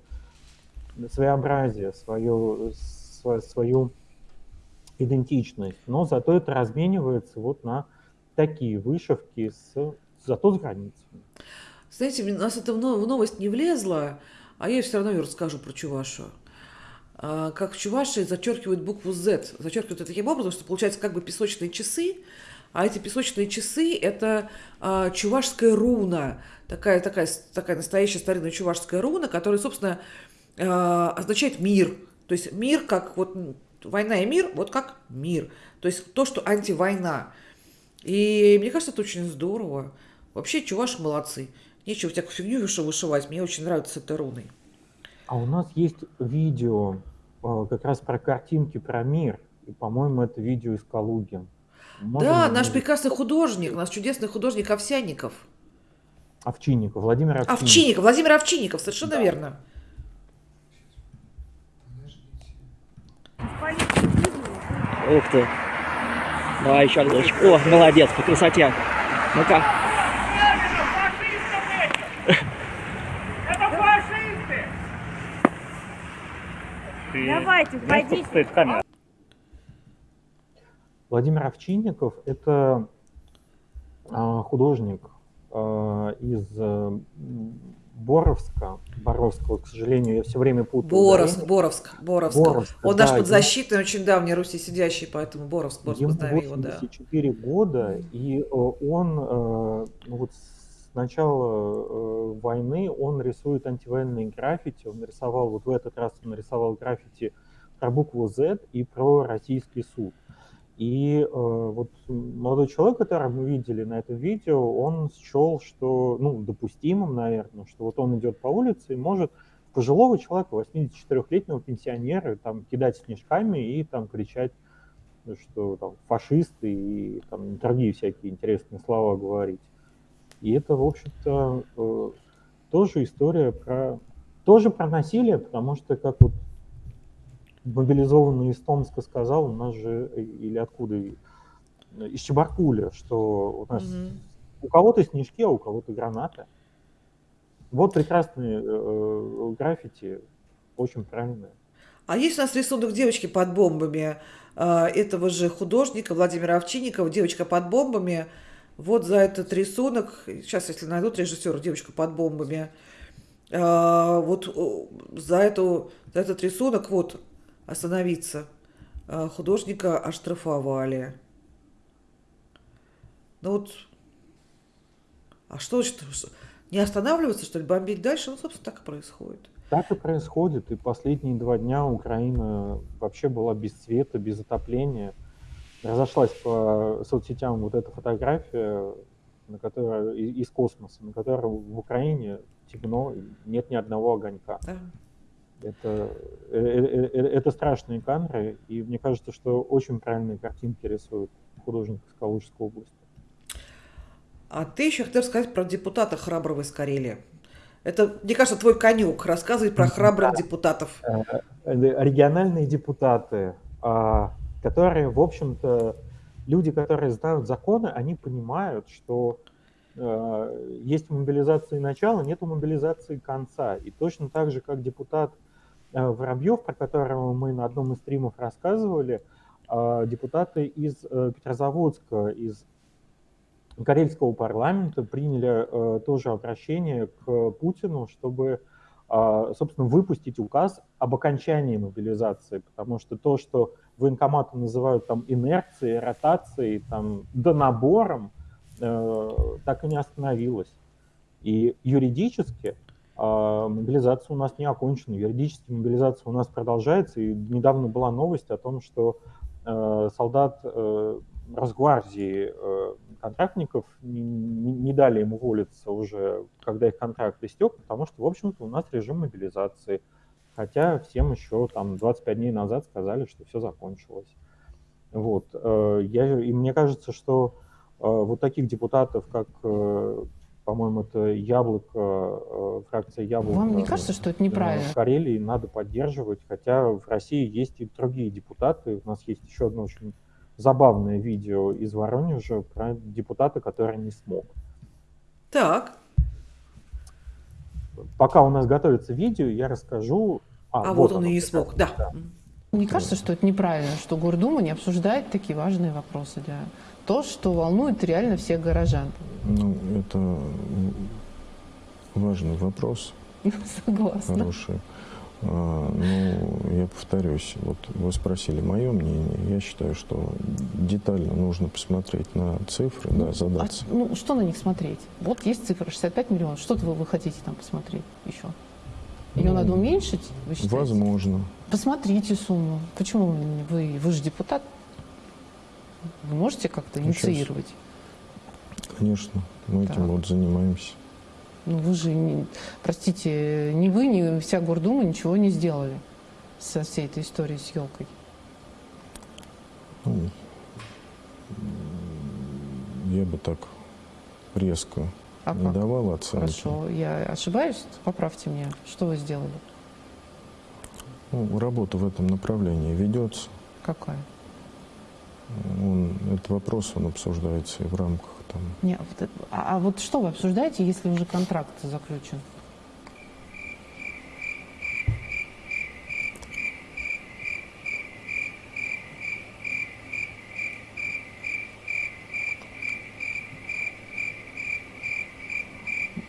своеобразие, свою, свою идентичность, но зато это разменивается вот на такие вышивки, с, зато с границами. Знаете, у нас это в новость не влезло, а я все равно расскажу про Чувашу. А, как в зачеркивают букву Z. Зачеркивают это таким образом, что получается как бы песочные часы, а эти песочные часы – это а, чувашская руна, такая, такая, такая настоящая старинная чувашская руна, которая, собственно, а, означает мир. То есть мир как вот война и мир, вот как мир. То есть то, что антивойна. И мне кажется, это очень здорово. Вообще, чуваши молодцы. Нечего всякую фигню вышивать. Мне очень нравится эта руной. А у нас есть видео э, как раз про картинки, про мир. И, по-моему, это видео из Калуги. Можем да, наш прекрасный художник, наш чудесный художник Овсяников. Овчинников, Владимир Овчинников. Овчинников, Владимир Овчинников, совершенно да. верно. Ух ты. Давай еще разочек. О, молодец, по красоте. Ну-ка. Давайте, вводите. Владимир Овчинников – это а, художник а, из Боровска, Боровского, к сожалению, я все время путаю. Боровск, Боровск, Боровск. Боровск. Он да, наш подзащитный, очень давний Руси сидящий, поэтому Боровск, Боровск, ему знаем его, да. 84 года, и э, он э, ну, вот с начала э, войны он рисует антивоенные граффити, он нарисовал, вот в этот раз он нарисовал граффити про букву Z и про российский суд. И э, вот молодой человек, которого мы видели на этом видео, он счел, что, ну, допустимым, наверное, что вот он идет по улице и может пожилого человека, 84-летнего пенсионера, там, кидать снежками и там кричать, что там фашисты и там другие всякие интересные слова говорить. И это, в общем-то, э, тоже история про тоже про насилие, потому что, как вот мобилизованный из Томска сказал, у нас же, э, или откуда, из Чебаркуля, что у нас угу. у кого-то снежки, а у кого-то гранаты. Вот прекрасные э, э, граффити, очень правильные. А есть у нас рисунок девочки под бомбами э, этого же художника Владимира Овчинникова, девочка под бомбами. Вот за этот рисунок, сейчас, если найдут режиссера, девочка под бомбами, э, вот за, эту, за этот рисунок, вот остановиться. А, художника оштрафовали. Ну вот, а что, что, не останавливаться, что ли, бомбить дальше? Ну, собственно, так и происходит. Так и происходит. И последние два дня Украина вообще была без света, без отопления. Разошлась по соцсетям вот эта фотография на которой, из космоса, на которой в Украине темно, нет ни одного огонька. Да. Это, э, э, э, это страшные камеры, и мне кажется, что очень правильные картинки рисует художник из Калужской области. А ты еще хотел сказать про депутата храброго из Карелии. Это, мне кажется, твой конек рассказывать про храбрых депутатов. Региональные депутаты, а, которые, в общем-то, люди, которые знают законы, они понимают, что есть мобилизация начала, нет мобилизации конца. И точно так же, как депутат Воробьев, про которого мы на одном из стримов рассказывали, э, депутаты из Петрозаводска, из Карельского парламента приняли тоже обращение к Путину, чтобы собственно, выпустить указ об окончании мобилизации, потому что то, что военкоматы называют там инерцией, ротацией, там, донабором, э, так и не остановилось. И юридически э, мобилизация у нас не окончена, юридически мобилизация у нас продолжается, и недавно была новость о том, что э, солдат э, Росгвардии э, контрактников не, не, дали им уволиться уже, когда их контракт истек, потому что, в общем-то, у нас режим мобилизации – хотя всем еще там 25 дней назад сказали, что все закончилось. Вот. Э, я, и мне кажется, что вот таких депутатов, как, по-моему, это Яблоко, фракция Яблоко... Вам не кажется, что это неправильно? В Карелии надо поддерживать, хотя в России есть и другие депутаты. У нас есть еще одно очень забавное видео из Воронежа про депутата, который не смог. Так. Пока у нас готовится видео, я расскажу. А, а вот, вот он и не смог, да. да. Мне кажется, что это неправильно, что Гордума не обсуждает такие важные вопросы для то, что волнует реально всех горожан. Ну, это важный вопрос. Согласна. Хороший. А, ну, я повторюсь, вот вы спросили мое мнение. Я считаю, что детально нужно посмотреть на цифры, ну, да, задаться. А, ну, что на них смотреть? Вот есть цифра 65 миллионов. Что вы, вы хотите там посмотреть еще? Ее ну, надо уменьшить, вы считаете? Возможно. Посмотрите сумму. Почему вы, вы же депутат? Вы можете как-то инициировать? Конечно, мы так. этим вот занимаемся. Ну вы же, не, простите, ни вы, ни вся Гордума ничего не сделали со всей этой историей с елкой. Ну, я бы так резко а не как? давал оценки. Хорошо, я ошибаюсь? Поправьте меня. Что вы сделали? Ну, работа в этом направлении ведется. Какая? Он, этот вопрос он обсуждается и в рамках там. Не, а, а вот что вы обсуждаете, если уже контракт заключен?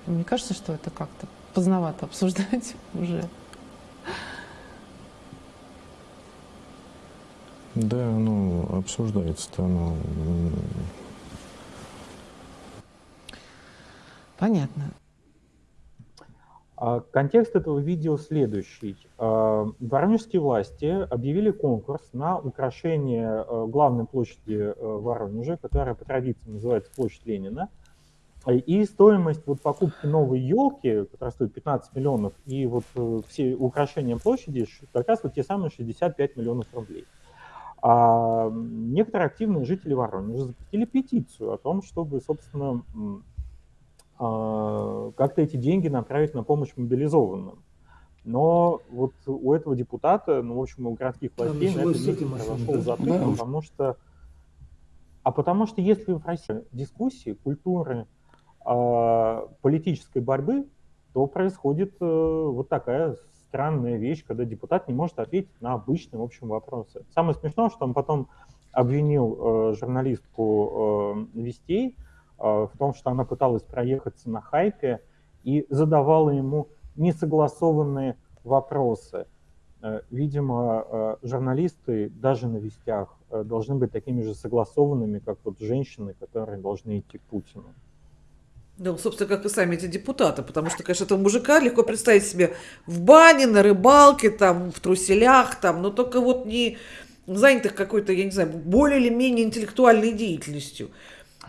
Мне кажется, что это как-то поздновато обсуждать уже. Да, ну, обсуждается-то оно Понятно. А, контекст этого видео следующий. А, воронежские власти объявили конкурс на украшение а, главной площади Воронежа, которая по традиции называется площадь Ленина. И стоимость вот покупки новой елки, которая стоит 15 миллионов, и вот э, все украшения площади как раз вот те самые 65 миллионов рублей. А некоторые активные жители Воронежа запустили петицию о том, чтобы, собственно, а, как-то эти деньги направить на помощь мобилизованным. Но вот у этого депутата, ну, в общем, у городских властей на это произошел затык, да. потому что... А потому что если в России дискуссии, культуры, э, политической борьбы, то происходит э, вот такая странная вещь, когда депутат не может ответить на обычные, в общем, вопросы. Самое смешное, что он потом обвинил э, журналистку э, Вестей, Э, в том, что она пыталась проехаться на хайпе и задавала ему несогласованные вопросы. Э, видимо, э, журналисты даже на вестях должны быть такими же согласованными, как вот женщины, которые должны идти к Путину. Да, собственно, как и сами эти депутаты, потому что, конечно, этого мужика легко представить себе в бане, на рыбалке, там, в труселях, там, но только вот не занятых какой-то, я не знаю, более или менее интеллектуальной деятельностью.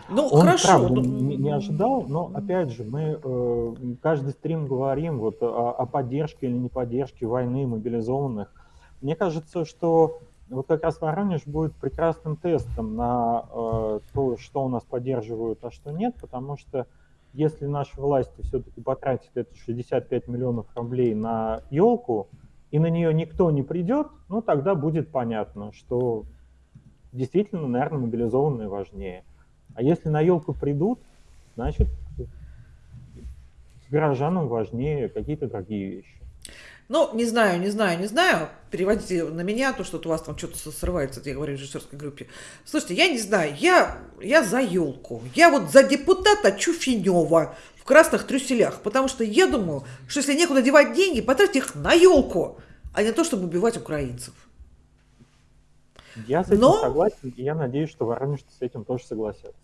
Ну, он хорошо. правда ну, не, не ожидал, но опять же, мы э, каждый стрим говорим вот о, о поддержке или не поддержке войны мобилизованных. Мне кажется, что вот как раз Воронеж будет прекрасным тестом на э, то, что у нас поддерживают, а что нет, потому что если наши власти все-таки потратят это 65 миллионов рублей на елку, и на нее никто не придет, ну тогда будет понятно, что действительно, наверное, мобилизованные важнее. А если на елку придут, значит, горожанам важнее какие-то другие вещи. Ну, не знаю, не знаю, не знаю. Переводите на меня, то, что у вас там что-то срывается, я говорю в режиссерской группе. Слушайте, я не знаю, я, я за елку. Я вот за депутата Чуфинева в красных трюселях. Потому что я думаю, что если некуда девать деньги, потратьте их на елку, а не то, чтобы убивать украинцев. Я с этим Но... согласен, и я надеюсь, что воронежцы с этим тоже согласятся.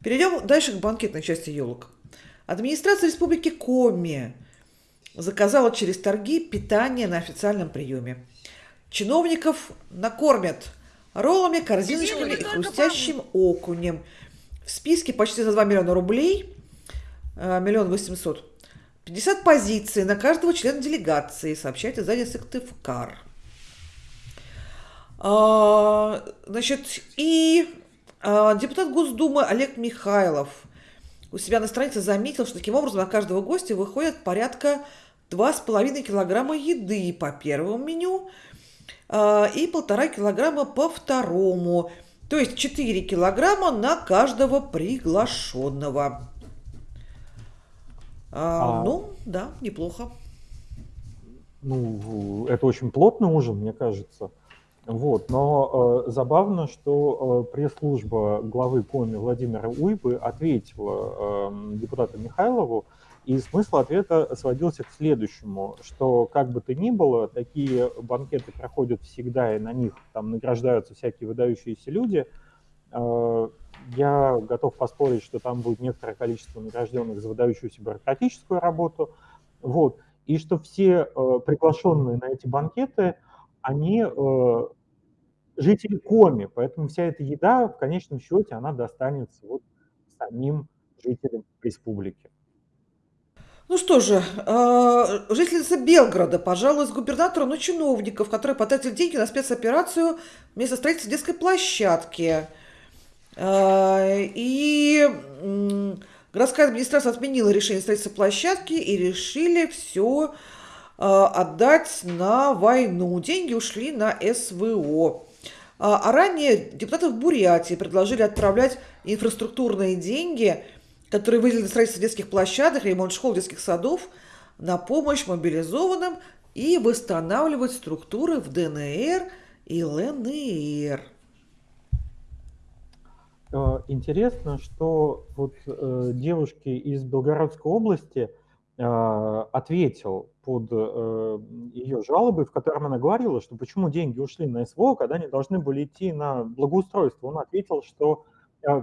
Перейдем дальше к банкетной части елок. Администрация Республики Коми заказала через торги питание на официальном приеме. Чиновников накормят роллами, корзиночками и хрустящим окунем. В списке почти за 2 миллиона рублей, э, миллион восемьсот, 50 позиций на каждого члена делегации, сообщает издание Сыктывкар. А, значит, и а, депутат Госдумы Олег Михайлов у себя на странице заметил, что таким образом на каждого гостя выходит порядка 2,5 килограмма еды по первому меню э, и полтора килограмма по второму. То есть 4 килограмма на каждого приглашенного. А, а, ну, да, неплохо. Ну, это очень плотный ужин, мне кажется. Вот, но э, забавно, что э, пресс-служба главы Коми Владимира Уйбы ответила э, депутату Михайлову, и смысл ответа сводился к следующему, что как бы то ни было, такие банкеты проходят всегда, и на них там награждаются всякие выдающиеся люди. Э, я готов поспорить, что там будет некоторое количество награжденных за выдающуюся бюрократическую работу. Вот. И что все э, приглашенные на эти банкеты, они э, жители Коми, поэтому вся эта еда в конечном счете она достанется вот самим жителям республики. Ну что же, э, жительница Белгорода пожалуй, с губернатора на чиновников, которые потратили деньги на спецоперацию вместо строительства детской площадки. Э, и городская администрация отменила решение строительства площадки и решили все э, отдать на войну. Деньги ушли на СВО. А ранее депутаты в Бурятии предложили отправлять инфраструктурные деньги – которые выделены строительство детских площадок, ремонт школ, детских садов, на помощь мобилизованным и восстанавливать структуры в ДНР и ЛНР. Э, интересно, что вот э, девушке из Белгородской области э, ответил под э, ее жалобой, в котором она говорила, что почему деньги ушли на СВО, когда они должны были идти на благоустройство. Он ответил, что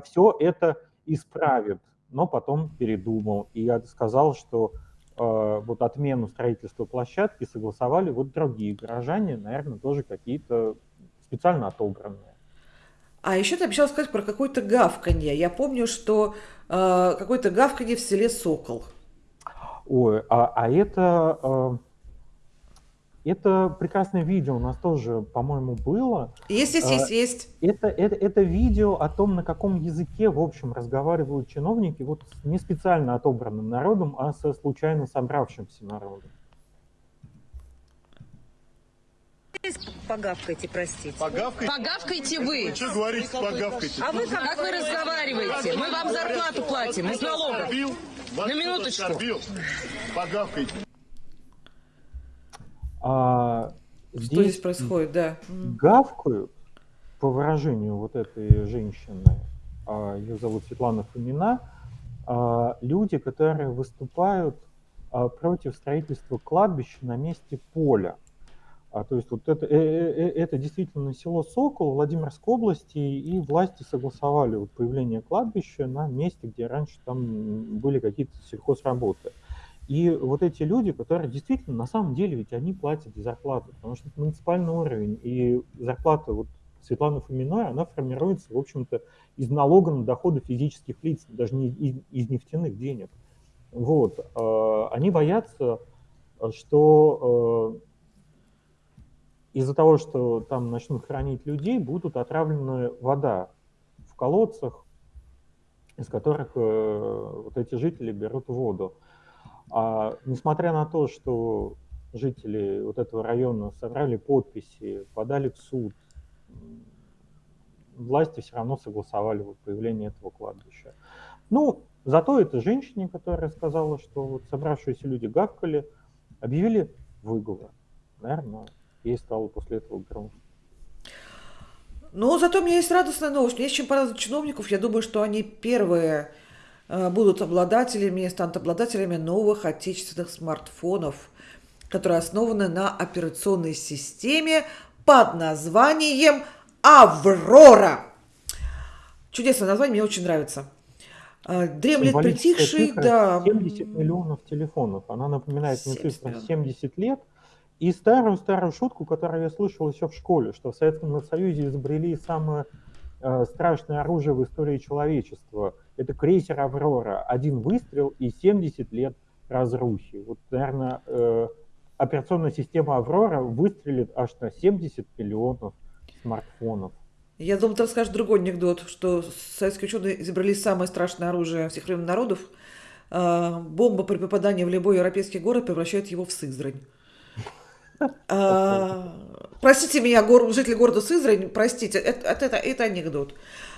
все это исправит но потом передумал и сказал, что э, вот отмену строительства площадки согласовали вот другие горожане, наверное, тоже какие-то специально отобранные. А еще ты обещал сказать про какое-то гавканье. Я помню, что э, какое-то гавканье в селе Сокол. Ой, а, а это э, это прекрасное видео у нас тоже, по-моему, было. Есть, есть, есть, есть. Это, это, это видео о том, на каком языке, в общем, разговаривают чиновники, вот не специально отобранным народом, а со случайно собравшимся народом. Погавкайте, простите. Погавкайте? Погавкайте вы. Вы что говорите, погавкайте? А вы как, как вы разговариваете? Мы вам зарплату платим из налогов. На минуточку. Погавкайте. А здесь Что здесь происходит, да? Гавкают, по выражению вот этой женщины, а, ее зовут Светлана Фомина, а, люди, которые выступают а, против строительства кладбища на месте поля. А, то есть вот это, э, э, э, это действительно село Сокол Владимирской области, и власти согласовали вот появление кладбища на месте, где раньше там были какие-то сельхозработы. И вот эти люди, которые действительно, на самом деле, ведь они платят зарплату, потому что это муниципальный уровень, и зарплата вот Светланы Фоминой, она формируется, в общем-то, из налога на доходы физических лиц, даже не из, из нефтяных денег. Вот. Э, они боятся, что э, из-за того, что там начнут хранить людей, будут отравлены вода в колодцах, из которых э, вот эти жители берут воду. А, несмотря на то, что жители вот этого района собрали подписи, подали в суд, власти все равно согласовали вот появление этого кладбища. Ну, зато это женщине, которая сказала, что вот собравшиеся люди гавкали, объявили выговор. Наверное, ей стало после этого грустно. Но зато у меня есть радостная новость. Мне есть чем порадовать чиновников. Я думаю, что они первые будут обладателями, станут обладателями новых отечественных смартфонов, которые основаны на операционной системе под названием «Аврора». Чудесное название, мне очень нравится. Э, дремлет притихший, да. 70 миллионов телефонов. Она напоминает мне цифру 70 лет – и старую-старую шутку, которую я слышал еще в школе, что в Советском Союзе изобрели самое э, страшное оружие в истории человечества. Это крейсер «Аврора». Один выстрел и 70 лет разрухи. Вот, наверное, э, операционная система «Аврора» выстрелит аж на 70 миллионов смартфонов. Я думаю, ты расскажешь другой анекдот, что советские ученые изобрели самое страшное оружие всех времен народов. Э, бомба при попадании в любой европейский город превращает его в Сызрань. А, простите меня, гор, жители города Сызрань, простите, это, это, это анекдот.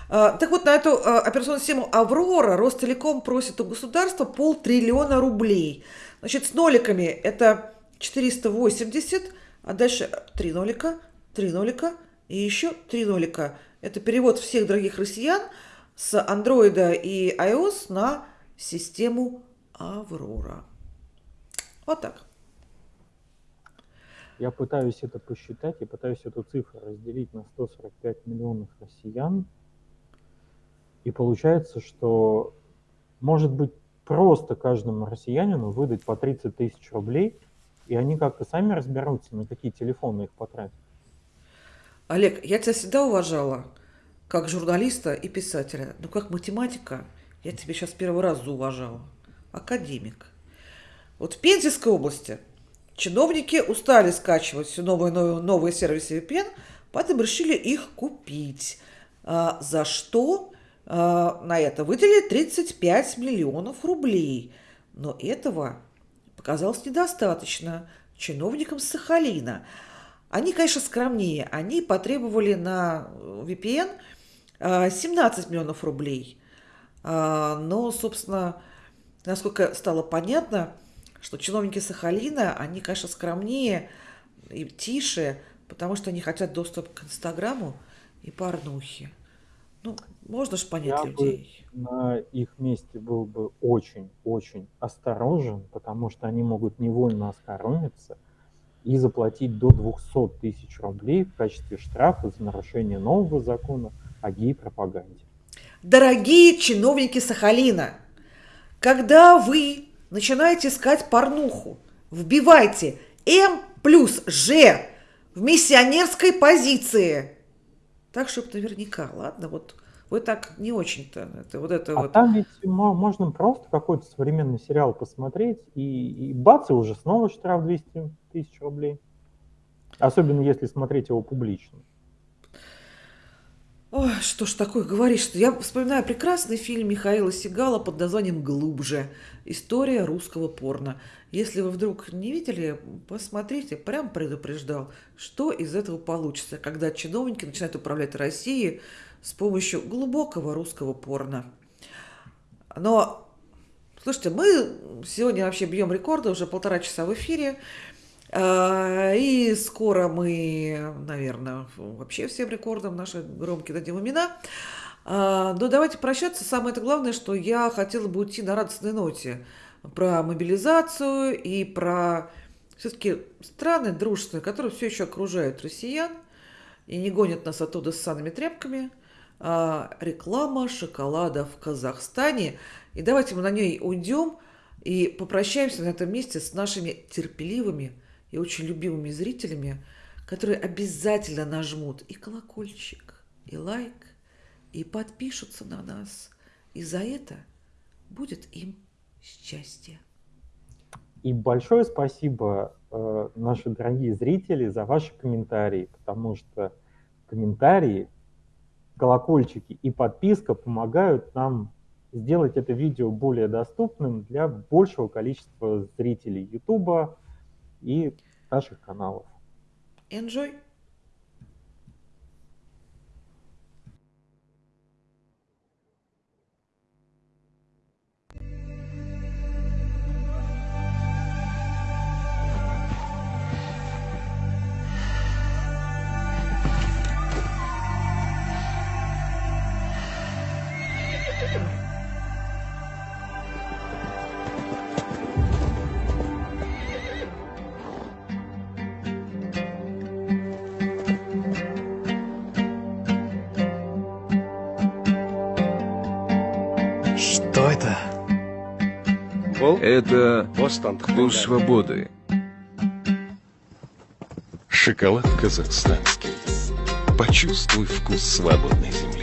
А, так вот, на эту а, операционную систему «Аврора» Ростелеком просит у государства полтриллиона рублей. Значит, с ноликами это 480, а дальше 3 нолика, 3 нолика и еще 3 нолика. Это перевод всех дорогих россиян с андроида и iOS на систему «Аврора». Вот так. Я пытаюсь это посчитать, я пытаюсь эту цифру разделить на 145 миллионов россиян. И получается, что может быть просто каждому россиянину выдать по 30 тысяч рублей, и они как-то сами разберутся, на какие телефоны их потратят. Олег, я тебя всегда уважала как журналиста и писателя, но как математика я тебя сейчас первый раз зауважала. Академик. Вот в Пензенской области Чиновники устали скачивать все новые, новые, новые сервисы VPN, поэтому решили их купить. А, за что а, на это выделили 35 миллионов рублей. Но этого показалось недостаточно чиновникам Сахалина. Они, конечно, скромнее. Они потребовали на VPN 17 а, миллионов рублей. Но, собственно, насколько стало понятно, что чиновники Сахалина, они, конечно, скромнее и тише, потому что они хотят доступ к Инстаграму и порнухе. Ну, можно же понять Я людей. Бы на их месте был бы очень-очень осторожен, потому что они могут невольно оскоромиться и заплатить до 200 тысяч рублей в качестве штрафа за нарушение нового закона о гей-пропаганде. Дорогие чиновники Сахалина, когда вы начинаете искать порнуху. Вбивайте М плюс Ж в миссионерской позиции. Так, чтобы наверняка, ладно, вот вы так не очень-то. Это, вот это а вот. там ведь можно просто какой-то современный сериал посмотреть, и, и бац, и уже снова штраф 200 тысяч рублей. Особенно если смотреть его публично. Ой, что ж такое говоришь -то? Я вспоминаю прекрасный фильм Михаила Сигала под названием «Глубже. История русского порно». Если вы вдруг не видели, посмотрите, прям предупреждал, что из этого получится, когда чиновники начинают управлять Россией с помощью глубокого русского порно. Но, слушайте, мы сегодня вообще бьем рекорды, уже полтора часа в эфире. А, и скоро мы, наверное, вообще всем рекордам наши громкие дадим имена. А, но давайте прощаться. Самое это главное, что я хотела бы уйти на радостной ноте про мобилизацию и про все-таки страны дружественные, которые все еще окружают россиян и не гонят нас оттуда с санными тряпками. А, реклама шоколада в Казахстане. И давайте мы на ней уйдем и попрощаемся на этом месте с нашими терпеливыми, и очень любимыми зрителями, которые обязательно нажмут и колокольчик, и лайк, и подпишутся на нас. И за это будет им счастье. И большое спасибо, э, наши дорогие зрители, за ваши комментарии, потому что комментарии, колокольчики и подписка помогают нам сделать это видео более доступным для большего количества зрителей YouTube и наших каналов. Enjoy! Это вкус свободы. Шоколад казахстанский. Почувствуй вкус свободной земли.